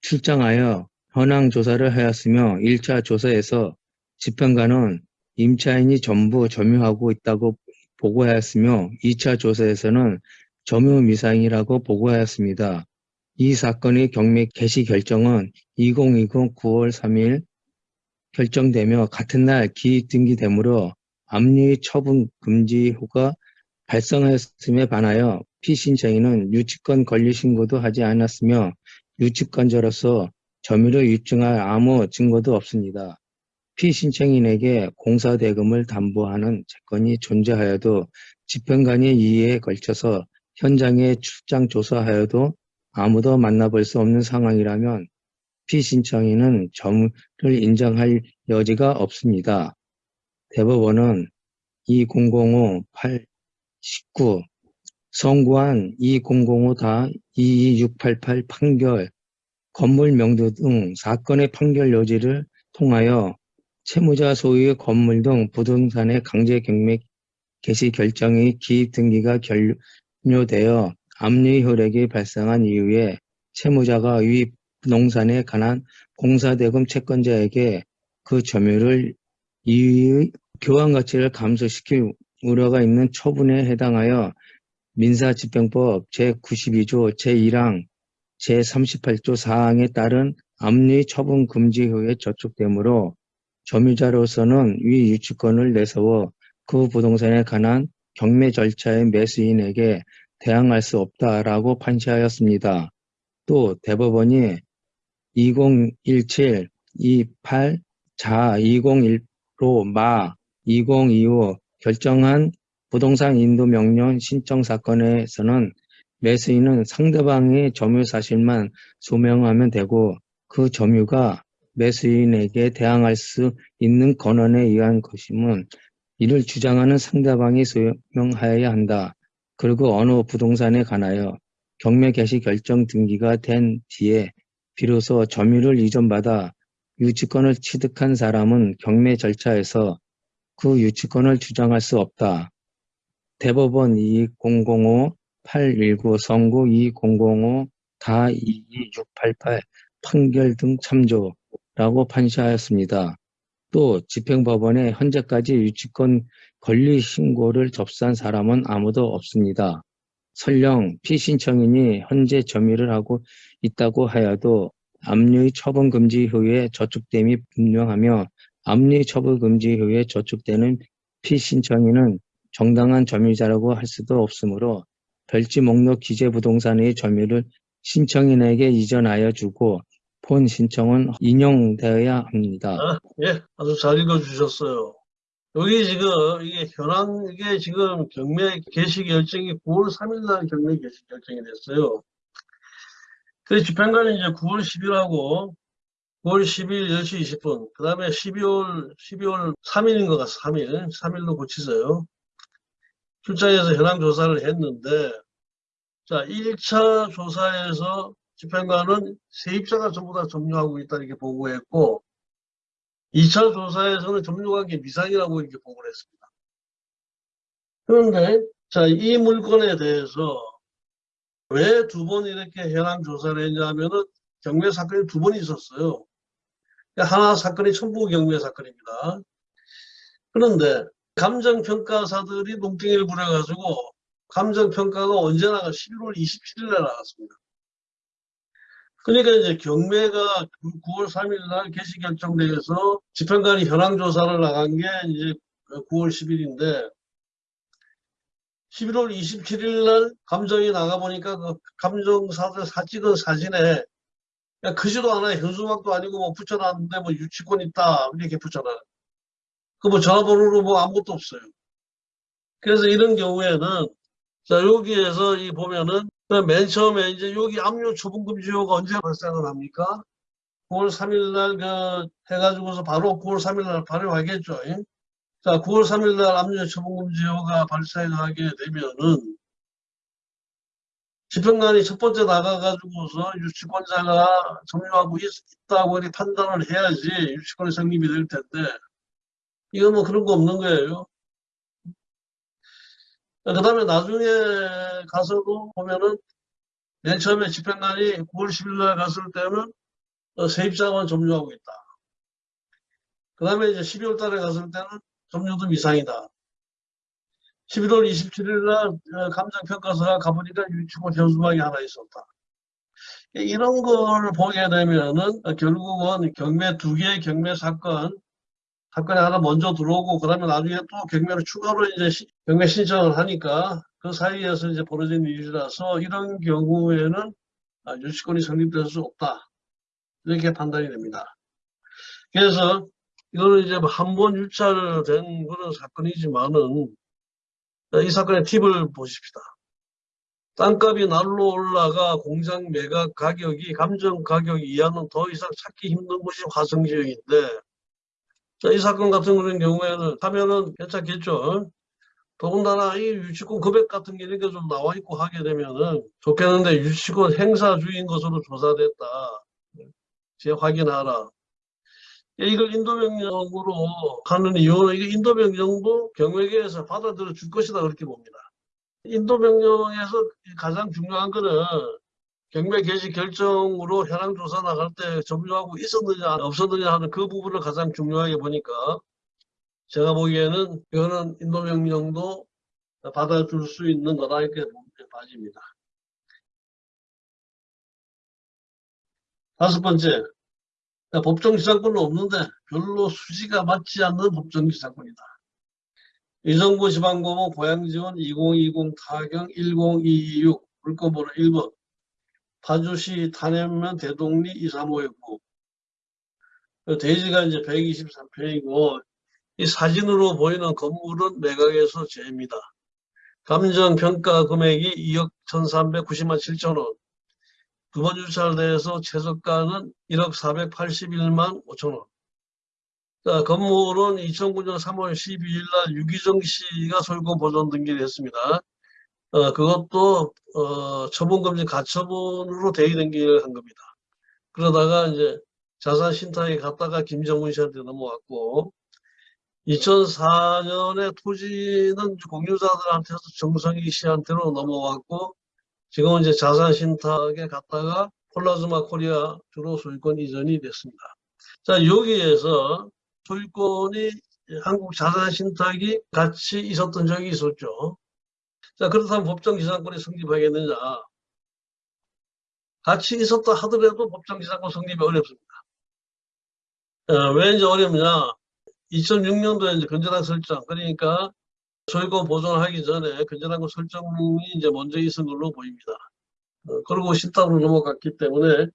출장하여 현황 조사를 하였으며 1차 조사에서 집행관은 임차인이 전부 점유하고 있다고 보고하였으며 2차 조사에서는 점유 미상이라고 보고하였습니다. 이 사건의 경매 개시 결정은 2020 9월 3일 결정되며 같은 날 기입 등기되므로 압류의 처분 금지호가 발생하였음에 반하여 피신청인은 유치권 권리 신고도 하지 않았으며 유치권자로서 점유를 입증할 아무 증거도 없습니다. 피신청인에게 공사대금을 담보하는 채권이 존재하여도 집행관의 이의에 걸쳐서 현장에 출장 조사하여도 아무도 만나볼 수 없는 상황이라면 피신청인은 점유를 인정할 여지가 없습니다. 대법원은 2005-8 19 선고한 2005-22688 판결, 건물 명도 등 사건의 판결 여지를 통하여 채무자 소유의 건물 등 부동산의 강제 경매 개시 결정의 기입 등기가 결료되어 압류 효력이 발생한 이후에 채무자가 위 부동산에 관한 공사대금 채권자에게 그 점유를 이의 교환 가치를 감소시킬 우려가 있는 처분에 해당하여 민사집행법 제92조 제1항 제38조 4항에 따른 압류의 처분 금지효에 저촉되므로 점유자로서는 위 유치권을 내세워 그 부동산에 관한 경매 절차의 매수인에게 대항할 수 없다라고 판시하였습니다. 또 대법원이 2017, 28, 자 201로 마2025 결정한 부동산 인도 명령 신청 사건에서는 매수인은 상대방의 점유 사실만 소명하면 되고 그 점유가 매수인에게 대항할 수 있는 권한에 의한 것임은 이를 주장하는 상대방이 소명하여야 한다. 그리고 어느 부동산에 관하여 경매 개시 결정 등기가 된 뒤에 비로소 점유를 이전받아 유치권을 취득한 사람은 경매 절차에서 그 유치권을 주장할 수 없다. 대법원 2005-819 선고 2005-다 22688 판결 등 참조 라고 판시하였습니다. 또 집행법원에 현재까지 유치권 권리 신고를 접수한 사람은 아무도 없습니다. 설령 피신청인이 현재 점유를 하고 있다고 하여도 압류의 처분 금지 효에 저촉됨이 분명하며 압류의 처분 금지 효에 저촉되는 피신청인은 정당한 점유자라고 할 수도 없으므로 별지 목록 기재 부동산의 점유를 신청인에게 이전하여 주고 본 신청은 인용되어야 합니다. 예, 아주 잘 읽어주셨어요. 여기 지금 이게 현황 이게 지금 경매 개시 결정이 9월 3일 날 경매 개시 결정이 됐어요. 그 집행관이 이제 9월 10일하고 9월 10일 10시 20분, 그 다음에 12월 12월 3일인 것 같아요. 3일, 3일로 고치세요. 출장에서 현황 조사를 했는데, 자 1차 조사에서 집행관은 세입자가 전부 다 점유하고 있다 이렇게 보고했고 2차 조사에서는 점유관계 미상이라고 이렇게 보고를 했습니다. 그런데 자 이 물건에 대해서 왜 두 번 이렇게 현황 조사를 했냐면은 경매 사건이 두 번 있었어요. 하나 사건이 천부 경매 사건입니다. 그런데 감정평가사들이 농땡이를 부려가지고 감정평가가 언제 나가 11월 27일에 나갔습니다. 그러니까 이제 경매가 9월 3일 날 개시 결정돼서 집행관이 현황 조사를 나간 게 이제 9월 10일인데 11월 27일 날 감정이 나가 보니까 그 감정사들 사 찍은 사진에 그냥 크지도 않아요. 현수막도 아니고 뭐 붙여놨는데 뭐 유치권 있다 이렇게 붙여놔요. 그 뭐 전화번호로 뭐 아무것도 없어요. 그래서 이런 경우에는 자 여기에서 이 보면은 그 맨 처음에 이제 여기 압류 처분금지효가 언제 발생을 합니까? 9월 3일 날 그 해가지고서 바로 9월 3일 날 발효하겠죠. 예? 자 9월 3일 날 압류 처분금지효가 발생하게 되면은 집행관이 첫 번째 나가가지고서 유치권자가 점유하고 있, 이렇게 판단을 해야지 유치권이 성립이 될 텐데 이건 뭐 그런 거 없는 거예요. 그 다음에 나중에 가서도 보면은 맨 처음에 집행관이 9월 10일 날 갔을 때는 어, 세입자만 점유하고 있다. 그 다음에 이제 12월 달에 갔을 때는 점유도 미상이다. 11월 27일 날 어, 감정평가서가 가보니까 유치권 현수막이 하나 있었다. 이런 걸 보게 되면은 어, 결국은 경매 두 개의 경매 사건 사건이 하나 먼저 들어오고 그 다음에 나중에 또 경매를 추가로 이제 시- 경매 신청을 하니까 그 사이에서 이제 벌어진 일이라서 이런 경우에는 아, 유치권이 성립될 수 없다 이렇게 판단이 됩니다. 그래서 이거는 이제 한 번 유찰된 그런 사건이지만은 이 사건의 팁을 보십시다. 땅값이 날로 올라가 공장 매각 가격이 감정 가격 이하는 더 이상 찾기 힘든 곳이 화성 지역인데 자, 이 사건 같은 그런 경우에는 하면은 괜찮겠죠. 더군다나 이 유치권 금액 같은 게 이렇게 좀 나와 있고 하게 되면은 좋겠는데 유치권 행사주인 것으로 조사됐다. 제 확인하라. 이걸 인도명령으로 가는 이유는 이게 인도명령도 경매계에서 받아들여 줄 것이다 그렇게 봅니다. 인도명령에서 가장 중요한 거는 경매 개시 결정으로 현황 조사 나갈 때 점유하고 있었느냐 없었느냐 하는 그 부분을 가장 중요하게 보니까 제가 보기에는 이거는 인도명령도 받아줄 수 있는 거다 이렇게 봐집니다. 다섯 번째, 법정 기사권은 없는데 별로 수지가 맞지 않는 법정 기사권이다. 의정부 지방법원 고양지원 2020 타경 10226 물건번호 1번 파주시 탄현면 대동리 235구 대지가 이제 123평이고 이 사진으로 보이는 건물은 매각에서 제입니다. 감정평가 금액이 2억 1,390만 7천 원. 두번 주차를 대해서 최저가는 1억 481만 5천 원. 자, 건물은 2009년 3월 12일 날 유기정 씨가 소유권 보존 등기를 했습니다. 어, 그것도, 어, 처분금지 가처분으로 대의 등기를 한 겁니다. 그러다가 이제 자산 신탁에 갔다가 김정은 씨한테 넘어왔고, 2004년에 토지는 공유자들한테서 정성희 씨한테로 넘어왔고, 지금은 이제 자산 신탁에 갔다가 폴라즈마 코리아 주로 소유권 이전이 됐습니다. 자, 여기에서 소유권이 한국 자산 신탁이 같이 있었던 적이 있었죠. 자, 그렇다면 법정 기산권이 성립하겠느냐? 같이 있었다 하더라도 법정 기산권 성립이 어렵습니다. 어, 왜 이제 어렵냐? 2006년도에 이제 건전한 설정, 그러니까 소유권 보존하기 전에 건전한 거 설정이 이제 먼저 있은 걸로 보입니다. 어, 그리고 신탁으로 넘어갔기 때문에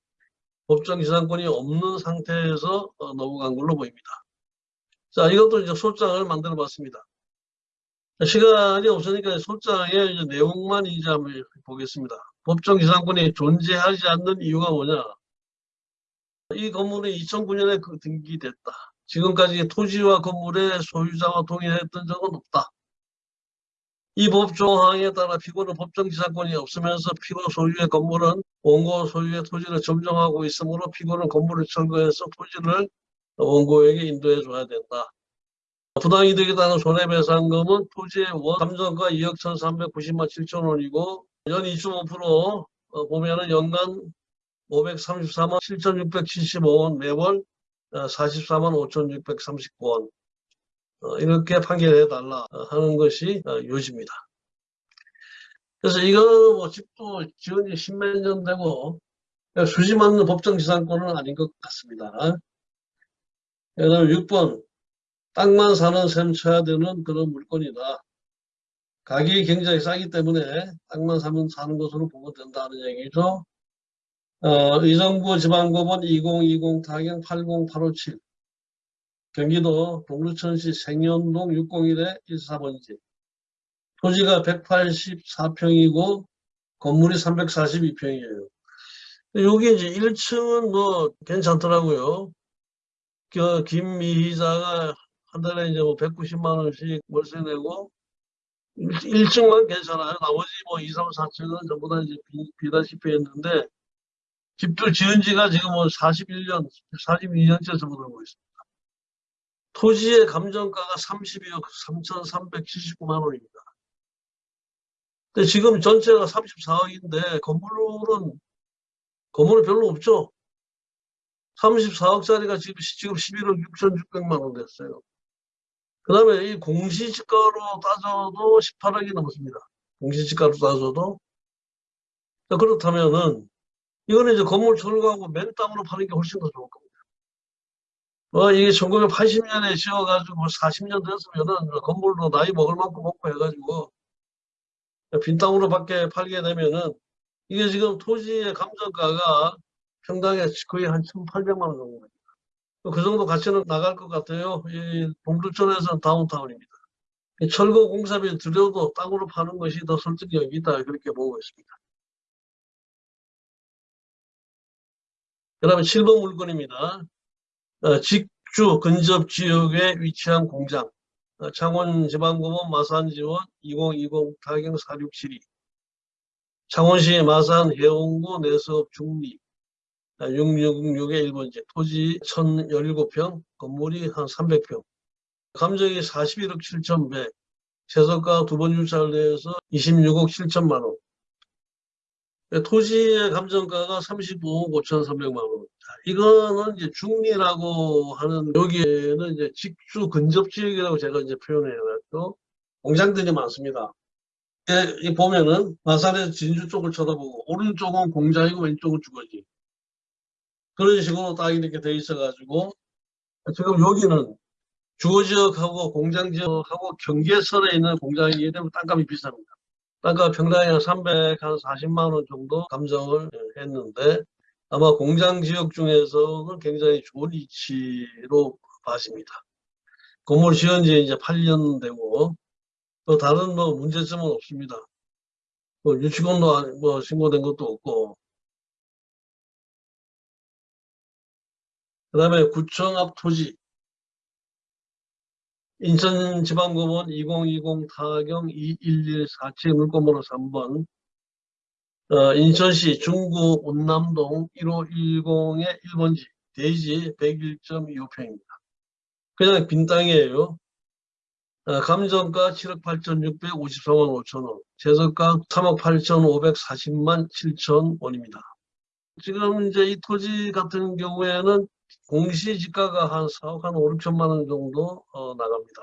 법정 기산권이 없는 상태에서 어, 넘어간 걸로 보입니다. 자, 이것도 이제 소장을 만들어 봤습니다. 시간이 없으니까 소장의 내용만 이제 한번 보겠습니다. 법정 기산권이 존재하지 않는 이유가 뭐냐? 이 건물은 2009년에 그 등기됐다. 지금까지 토지와 건물의 소유자와 동의했던 적은 없다. 이 법조항에 따라 피고는 법정 기산권이 없으면서 피고 소유의 건물은 원고 소유의 토지를 점정하고 있으므로 피고는 건물을 철거해서 토지를 원고에게 인도해 줘야 된다. 부당이득에 따른 손해배상금은 토지의 원 감정가 2억 1,390만 7천 원이고 연 2.5% 어, 보면은 연간 534만 7,675원 매월 44만 5,639원 어, 이렇게 판결해 달라 하는 것이 어, 요지입니다. 그래서 이거 뭐 집도 지은 지 십몇 년 되고 수지 맞는 법정 지상권은 아닌 것 같습니다. 그다음 6번 땅만 사는 셈 쳐야 되는 그런 물건이다. 가격이 굉장히 싸기 때문에 땅만 사면 사는 것으로 보면 된다는 얘기죠. 어, 의정부 지방법원 2020 타경 80857 경기도 동두천시 생연동 601에 14번지 토지가 184평이고 건물이 342평이에요. 여기 이제 1층은 뭐 괜찮더라고요. 그 김미희자가 한 달에 이제 뭐 190만 원씩 월세 내고 1층만 괜찮아요. 나머지 뭐 2, 3, 4층은 전부 다 이제 비, 비다시피 했는데 집도 지은 지가 지금 뭐 41년, 42년째 접어들고 있습니다. 토지의 감정가가 32억 3,379만 원입니다. 근데 지금 전체가 34억인데 건물은 건물은 별로 없죠. 34억짜리가 지금, 지금 11억 6,600만 원 됐어요. 그 다음에 이 공시지가로 따져도 18억이 넘습니다. 공시지가로 따져도. 자, 그렇다면은, 이거는 이제 건물 철거하고 맨 땅으로 파는 게 훨씬 더 좋을 겁니다. 어, 이게 1980년에 지어가지고 40년 됐으면은 건물도 나이 먹을 만큼 먹고 해가지고 빈 땅으로 밖에 팔게 되면은 이게 지금 토지의 감정가가 평당에 거의 한 1,800만 원 정도입니다. 그 정도 가치는 나갈 것 같아요. 이 동두천에서는 다운타운입니다. 이 철거 공사비 들여도 땅으로 파는 것이 더 설득력이 있다 그렇게 보고 있습니다. 그 다음에 7번 물건입니다. 어, 직주 근접 지역에 위치한 공장 어, 창원지방법원 마산지원 2020 타경 4672 창원시 마산 해운구 내수업 중리 666의 1번지 토지 1017평 건물이 한 300평 감정이 41억 7천100 최저가 두 번 유찰을 내서 26억 7천만 원 토지의 감정가가 35억 5,300만 원. 자, 이거는 이제 중리라고 하는 여기에는 이제 직주 근접 지역이라고 제가 이제 표현해놨고 공장들이 많습니다. 예, 이 보면은 마산에서 진주 쪽을 쳐다보고 오른쪽은 공장이고 왼쪽은 주거지. 그런 식으로 딱 이렇게 돼 있어가지고 지금 여기는 주거지역하고 공장지역하고 경계선에 있는 공장이기 때문에 땅값이 비쌉니다. 땅값 평당에 한 340만 원 정도 감정을 했는데 아마 공장지역 중에서는 굉장히 좋은 위치로 봐집니다. 건물 지은 지 이제 8년 되고 또 다른 뭐 문제점은 없습니다. 뭐 유치원도 안- 뭐 신고된 것도 없고 그 다음에 구청 앞 토지 인천지방법원 2020 타경 2114채 물건번호 3번 어, 인천시 중구 운남동 1510의 1번지 대지 101.25평입니다. 그냥 빈 땅이에요. 어, 감정가 7억 8,653원 5천원, 재석가 3억 8,540만 7천 원입니다. 지금 이제 이 토지 같은 경우에는 공시지가가 한 4억 한 5, 6천만 원 정도 어, 나갑니다.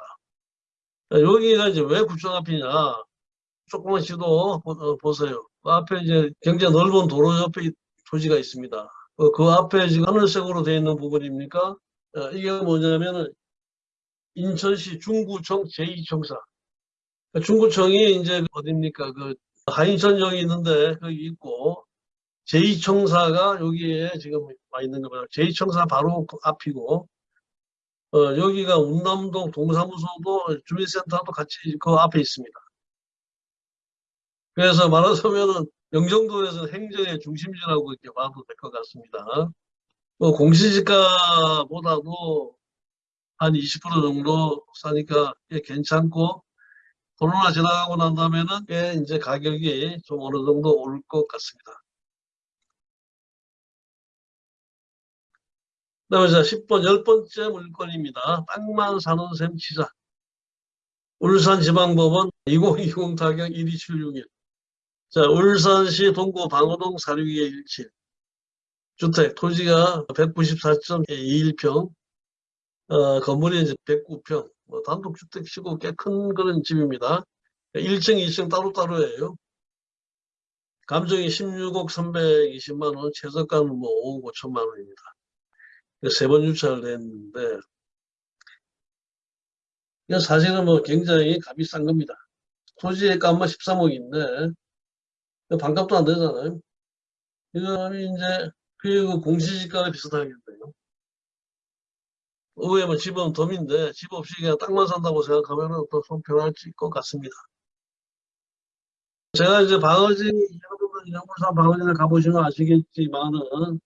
어, 여기가 이제 왜 구청 앞이냐? 조그만 시도 보- 어, 보세요. 그 앞에 이제 굉장히 넓은 도로 옆에 이 토지가 있습니다. 어, 그 앞에 지금 하늘색으로 되어 있는 부분입니까? 어, 이게 뭐냐면은 인천시 중구청 제2청사. 중구청이 이제 어딥니까? 그 하인천역이 있는데 거기 있고 제2청사가 여기에 지금 와 있는 겁니다. 제2청사 바로 그 앞이고 어, 여기가 운남동 동사무소도 주민센터도 같이 그 앞에 있습니다. 그래서 말하자면은 영종도에서 행정의 중심지라고 이렇게 봐도 될 것 같습니다. 뭐 공시지가보다도 한 20% 정도 싸니까 꽤 괜찮고 코로나 지나가고 난 다음에는 꽤 이제 가격이 좀 어느 정도 오를 것 같습니다. 다음에 자 10번 열 번째 물건입니다. 땅만 사는 셈 치자. 울산지방법원 2020 타경 12761. 자 울산시 동구 방어동 사륙의 17. 주택 토지가 194.21평. 어, 건물이 이제 109평. 뭐 단독주택 치고 꽤 큰 그런 집입니다. 1층, 2층 따로따로예요. 감정이 16억 320만 원, 최저가는 뭐 5억 5천만 원입니다. 세 번 유찰을 했는데, 이건 사실은 뭐 굉장히 값이 싼 겁니다. 토지의 값만 13억인데, 반값도 안 되잖아요. 이거는 이제, 그리고 공시지가가 비슷하겠네요. 의외면 집은 덤인데, 집 없이 그냥 땅만 산다고 생각하면 더 속편할 것 같습니다. 제가 이제 방어진, 여러분들 영물산 방어진을 가보시면 아시겠지만은,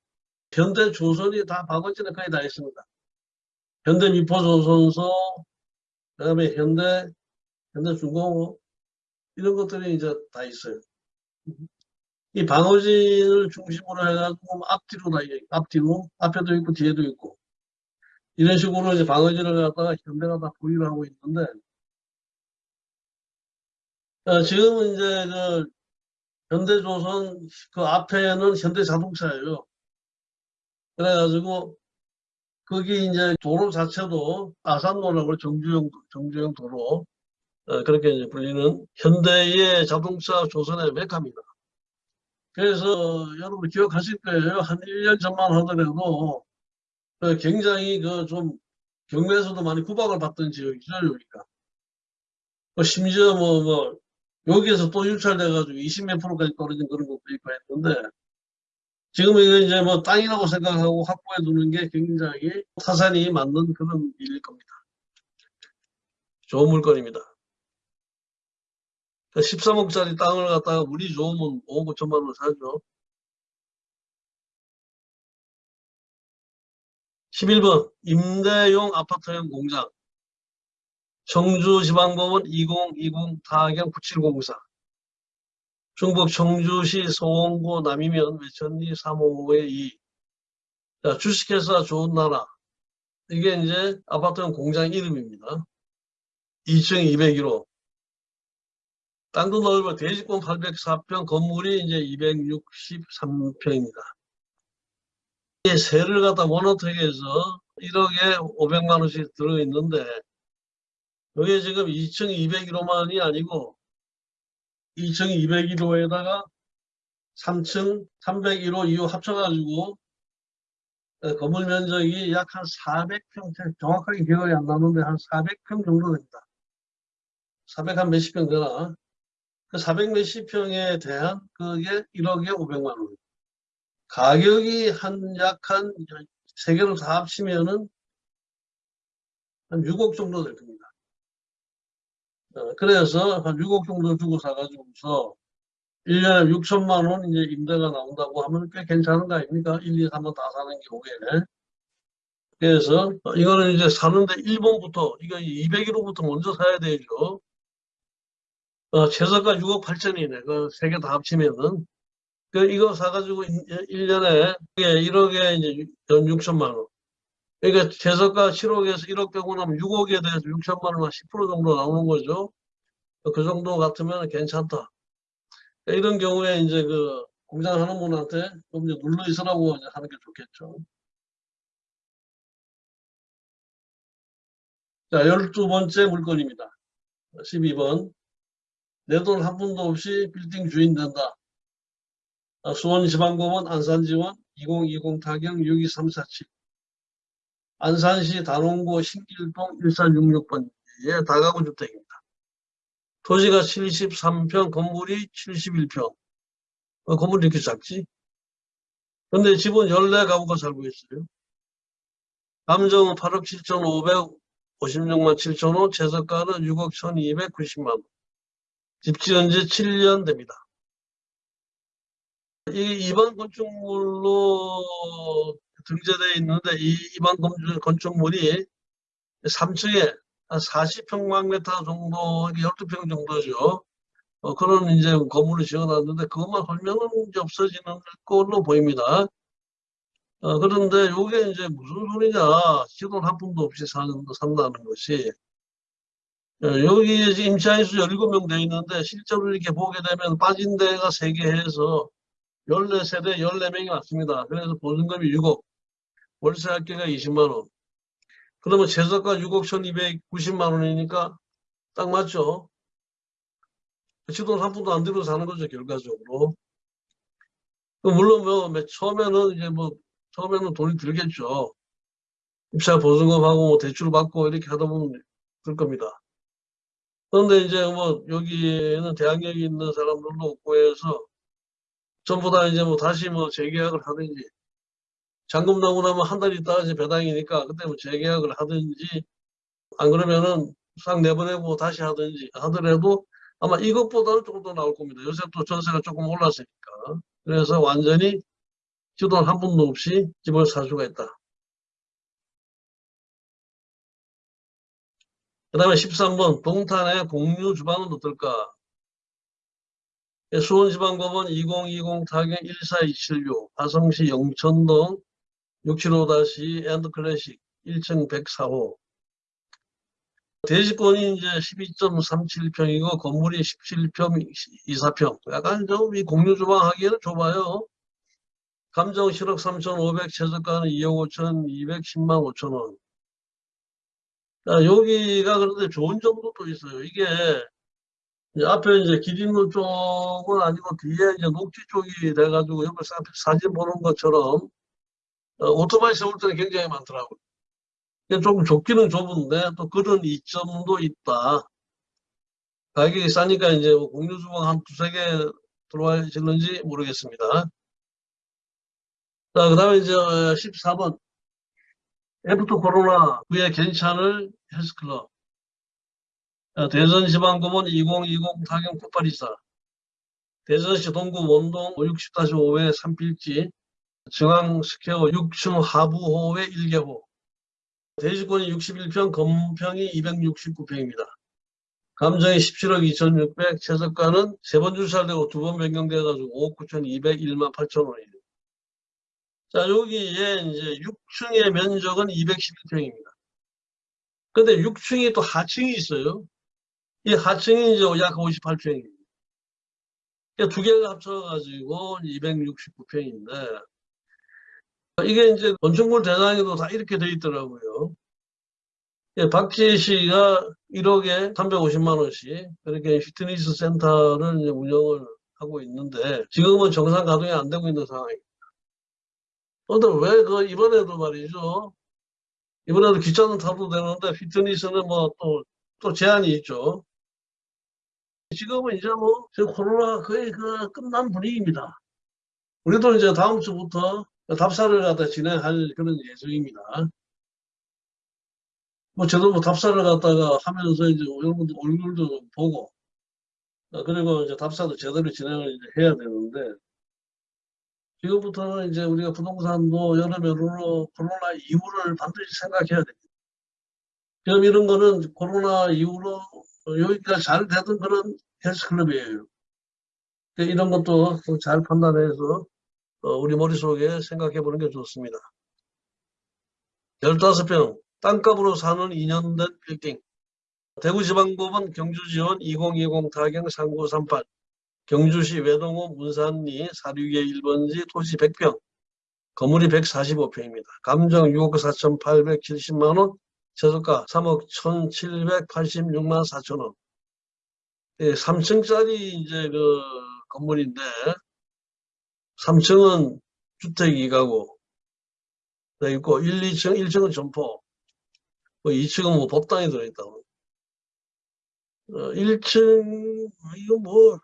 현대 조선이 다 방어진에 거의 다 있습니다. 현대 미포조선소, 그 다음에 현대, 현대 중공업, 이런 것들이 이제 다 있어요. 이 방어진을 중심으로 해가지고 앞뒤로 다, 앞뒤로, 앞에도 있고 뒤에도 있고, 이런 식으로 이제 방어진을 갖다가 현대가 다 보유를 하고 있는데, 어, 지금은 이제 그 현대조선 그 앞에는 현대자동차예요. 그래가지고 거기 이제 도로 자체도 아산도라고 정주영 정주영 도로 어, 그렇게 이제 불리는 현대의 자동차 조선의 메카입니다. 그래서 여러분 기억하실 거예요. 한 1년 전만 하더라도 그 굉장히 그 좀 경매에서도 많이 구박을 받던 지역이죠, 여기가. 뭐 심지어 뭐, 뭐, 여기에서 또 유찰돼가지고 20몇 프로까지 떨어진 그런 것도 있고 했는데, 지금 이거 이제 뭐 땅이라고 생각하고 확보해 두는 게 굉장히 타산이 맞는 그런 일일 겁니다. 좋은 물건입니다. 13억짜리 땅을 갖다가 운이 좋으면 5억 5천만 원 사죠. 11번 임대용 아파트형 공장 청주지방법원 2020 타경 9704 중북 청주시 소원구 남이면 외천리 355의 2 자, 주식회사 좋은 나라 이게 이제 아파트형 공장 이름입니다. 2층 201호 땅도 넓어 대지권 804평, 건물이 이제 263평입니다. 이 세를 갖다 해서 1억에 500만 원씩 들어있는데 여기에 지금 2층 201호만이 아니고 2층 201호에다가 3층 301호 2호 합쳐가지고 어, 건물 면적이 약 한 400평, 정확하게 기억이 안 나는데 한 400평 정도 됩니다. 400 한 몇십 평 되나? 그 400 몇십 평에 대한 그게 1억에 500만 원. 가격이 한 약한 세 개로 다 합치면은 한 6억 정도 될 겁니다. 어, 그래서 한 6억 정도 주고 사가지고서 1년에 6천만 원 이제 임대가 나온다고 하면 꽤 괜찮은 거 아닙니까? 1, 2, 3번 다 사는 경우에. 그래서 어, 이거는 이제 사는데 1번부터, 이거 201호부터 먼저 사야 되죠. 어, 최저가 6억 8천이네. 그 세 개 다 합치면은. 그 이거 사가지고 1년에 1억에 이제 6천만 원. 그러니까 최저가 7억에서 1억 빼고 나면 6억에 대해서 6천만 원만 10% 정도 나오는 거죠. 그 정도 같으면 괜찮다. 이런 경우에 이제 그 공장 하는 분한테 좀 이제 눌러 있으라고 이제 하는 게 좋겠죠. 자, 12번째 물건입니다. 12번. 내 돈 한 푼도 없이 빌딩 주인 된다. 아, 수원지방법원 안산지원 2020 타경 62347. 안산시 단원구 신길동 1366번지의 다가구 주택입니다. 토지가 73평, 건물이 71평. 어, 건물이 이렇게 작지? 근데 집은 14가구가 살고 있어요. 감정은 8억 7,556만 7천원, 재석가는 6억 1,290만원. 집 지은 지 7년 됩니다. 이 일반 건축물로 등재되어 있는데 이 건축- 건축물이 3층에 한 40평방미터 정도, 12평 정도죠. 어, 그런 이제 건물을 지어놨는데 그것만 헐면은 이제 없어지는 걸로 보입니다. 어, 그런데 이게 이제 무슨 소리냐. 지돈 한 푼도 없이 사는, 산다는 것이. 어, 여기 이제 임차인 수 17명 돼 있는데 실제로 이렇게 보게 되면 빠진 데가 3개 해서 14세대 14명이 왔습니다. 그래서 보증금이 6억, 월세 합계가 20만 원. 그러면 최저가 6억 1290만 원이니까 딱 맞죠? 지돈 한 푼도 안 들고 사는 거죠, 결과적으로. 그 물론 뭐, 맨 처음에는 이제 뭐, 처음에는 돈이 들겠죠. 입사 보증금하고 뭐 대출 받고 이렇게 하다 보면 들 겁니다. 그런데 이제 뭐, 여기에는 대학력이 있는 사람들도 없고 해서 전부 다 이제 뭐 다시 뭐 재계약을 하든지 잔금 나고 나면 한 달 있다가 이제 배당이니까 그때 뭐 재계약을 하든지 안 그러면은 싹 내보내고 다시 하든지 하더라도 아마 이것보다는 조금 더 나올 겁니다. 요새 또 전세가 조금 올랐으니까. 그래서 완전히 지 돈 한 푼도 없이 집을 살 수가 있다. 그 다음에 13번 동탄의 공유 주방은 어떨까? 예, 수원지방법원 2020 타경 14276 화성시 영천동 675- 엔드 클래식 1층 104호. 대지권이 이제 12.37평이고 건물이 17평 24평. 약간 좀 이 공유 주방 하기에는 좁아요. 감정 7억 3,500 최저가는 2억 5천 210만 5천 원. 자, 여기가 그런데 좋은 점도 또 있어요. 이게 이제 앞에 이제 기린로 쪽은 아니고 뒤에 이제 녹지 쪽이 돼가지고 사- 사진 보는 것처럼 어, 오토바이 세울 때는 굉장히 많더라고요. 조금 좁기는 좁은데 또 그런 이점도 있다. 가격이 싸니까 이제 뭐 공유 주방 한 두세 개 들어와질는지 모르겠습니다. 자, 그 다음에 이제 14번. after 코로나 후에 괜찮을 헬스클럽. 어, 대전지방법원 2020 타경 9824 대전시 동구 원동 560-5회 3필지 중앙스퀘어 6층 하부호의 1개호 대지권이 61평 건평이 269평입니다. 감정이 17억 2600 최저가는 세 번 주차되고 두 번 변경돼가지고 5억 9,201만 8천 원이에요. 자 여기에 이제 6층의 면적은 211평입니다. 근데 6층이 또 하층이 있어요. 이 하층이 이제 약 58평입니다. 두 개가 합쳐가지고 269평인데 이게 이제 건축물 대상에도 다 이렇게 돼 있더라고요. 예, 박지혜 씨가 1억에 350만 원씩 그렇게 피트니스 센터를 운영을 하고 있는데 지금은 정상 가동이 안 되고 있는 상황입니다. 그런데 왜 그 이번에도 말이죠. 이번에도 기차는 타도 되는데 피트니스는 뭐 또 또 제한이 있죠. 지금은 이제 뭐 코로나 거의 그 끝난 분위기입니다. 우리도 이제 다음 주부터 답사를 갖다 진행할 그런 예정입니다. 뭐 저도 뭐 답사를 갖다가 하면서 이제 여러분들 얼굴도 보고 어, 그리고 이제 답사도 제대로 진행을 이제 해야 되는데 지금부터는 이제 우리가 부동산도 여러모로 코로나 이후를 반드시 생각해야 됩니다. 지금 이런 거는 코로나 이후로 여기가 잘 되던 그런 헬스클럽이에요. 이런 것도 잘 판단해서 어, 우리 머릿속에 생각해 보는 게 좋습니다. 15평, 땅값으로 사는 2년 된 빌딩. 대구지방법원 경주지원 2020 타경 3938. 경주시 외동호 문산리 사륙의 1번지 토지 100평. 건물이 145평입니다. 감정 6억 4,870만원, 최저가 3억 1,786만 4천원. 예, 3층짜리 이제 그 건물인데, 3층은 주택 2가구 돼 있고, 1, 2층, 1층은 점포, 뭐 2층은 뭐 법당이 들어있다고. 어, 1층, 이거 뭐,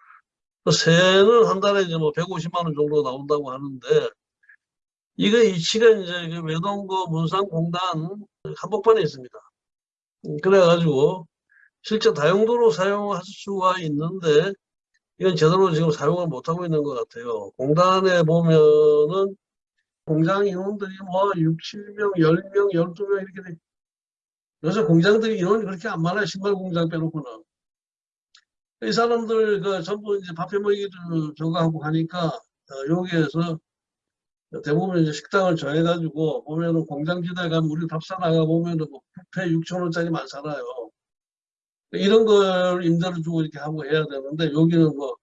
그 세는 한 달에 이제 뭐 150만 원 정도 나온다고 하는데, 이거 위치가 이제 그 외동구 문산공단 한복판에 있습니다. 음, 그래가지고 실제 다용도로 사용할 수가 있는데 이건 제대로 지금 사용을 못하고 있는 것 같아요. 공단에 보면은 공장 인원들이 뭐 6, 7명, 10명, 12명 이렇게 돼. 요새 공장들이 인원이 그렇게 안 많아요. 신발 공장 빼놓고는. 이 사람들 그 전부 이제 밥해 먹이도 저거 하고 하니까 어, 여기에서 대부분 이제 식당을 정해가지고 보면은 공장지대 가면 우리 답사 나가 보면은 뭐 뷔페 6천 원짜리만 살아요. 이런 걸 임대를 주고 이렇게 하고 해야 되는데 여기는 뭐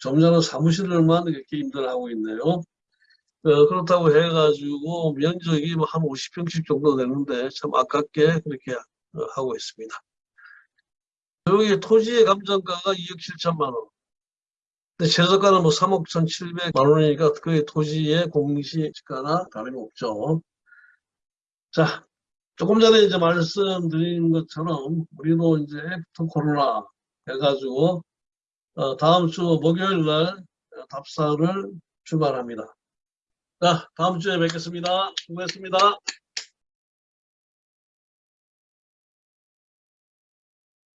점잖은 사무실을만 이렇게 임대를 하고 있네요. 어, 그렇다고 해가지고 면적이 뭐 한 50평씩 정도 되는데 참 아깝게 그렇게 어, 하고 있습니다. 여기 토지의 감정가가 2억 7천만 원. 근데 최저가는 뭐 3억 1,700만 원이니까 그 토지의 공시가나 다름이 없죠. 자, 조금 전에 이제 말씀드린 것처럼 우리도 이제 after 코로나 해가지고 어, 다음 주 목요일 날 답사를 출발합니다. 자, 다음 주에 뵙겠습니다. 수고했습니다.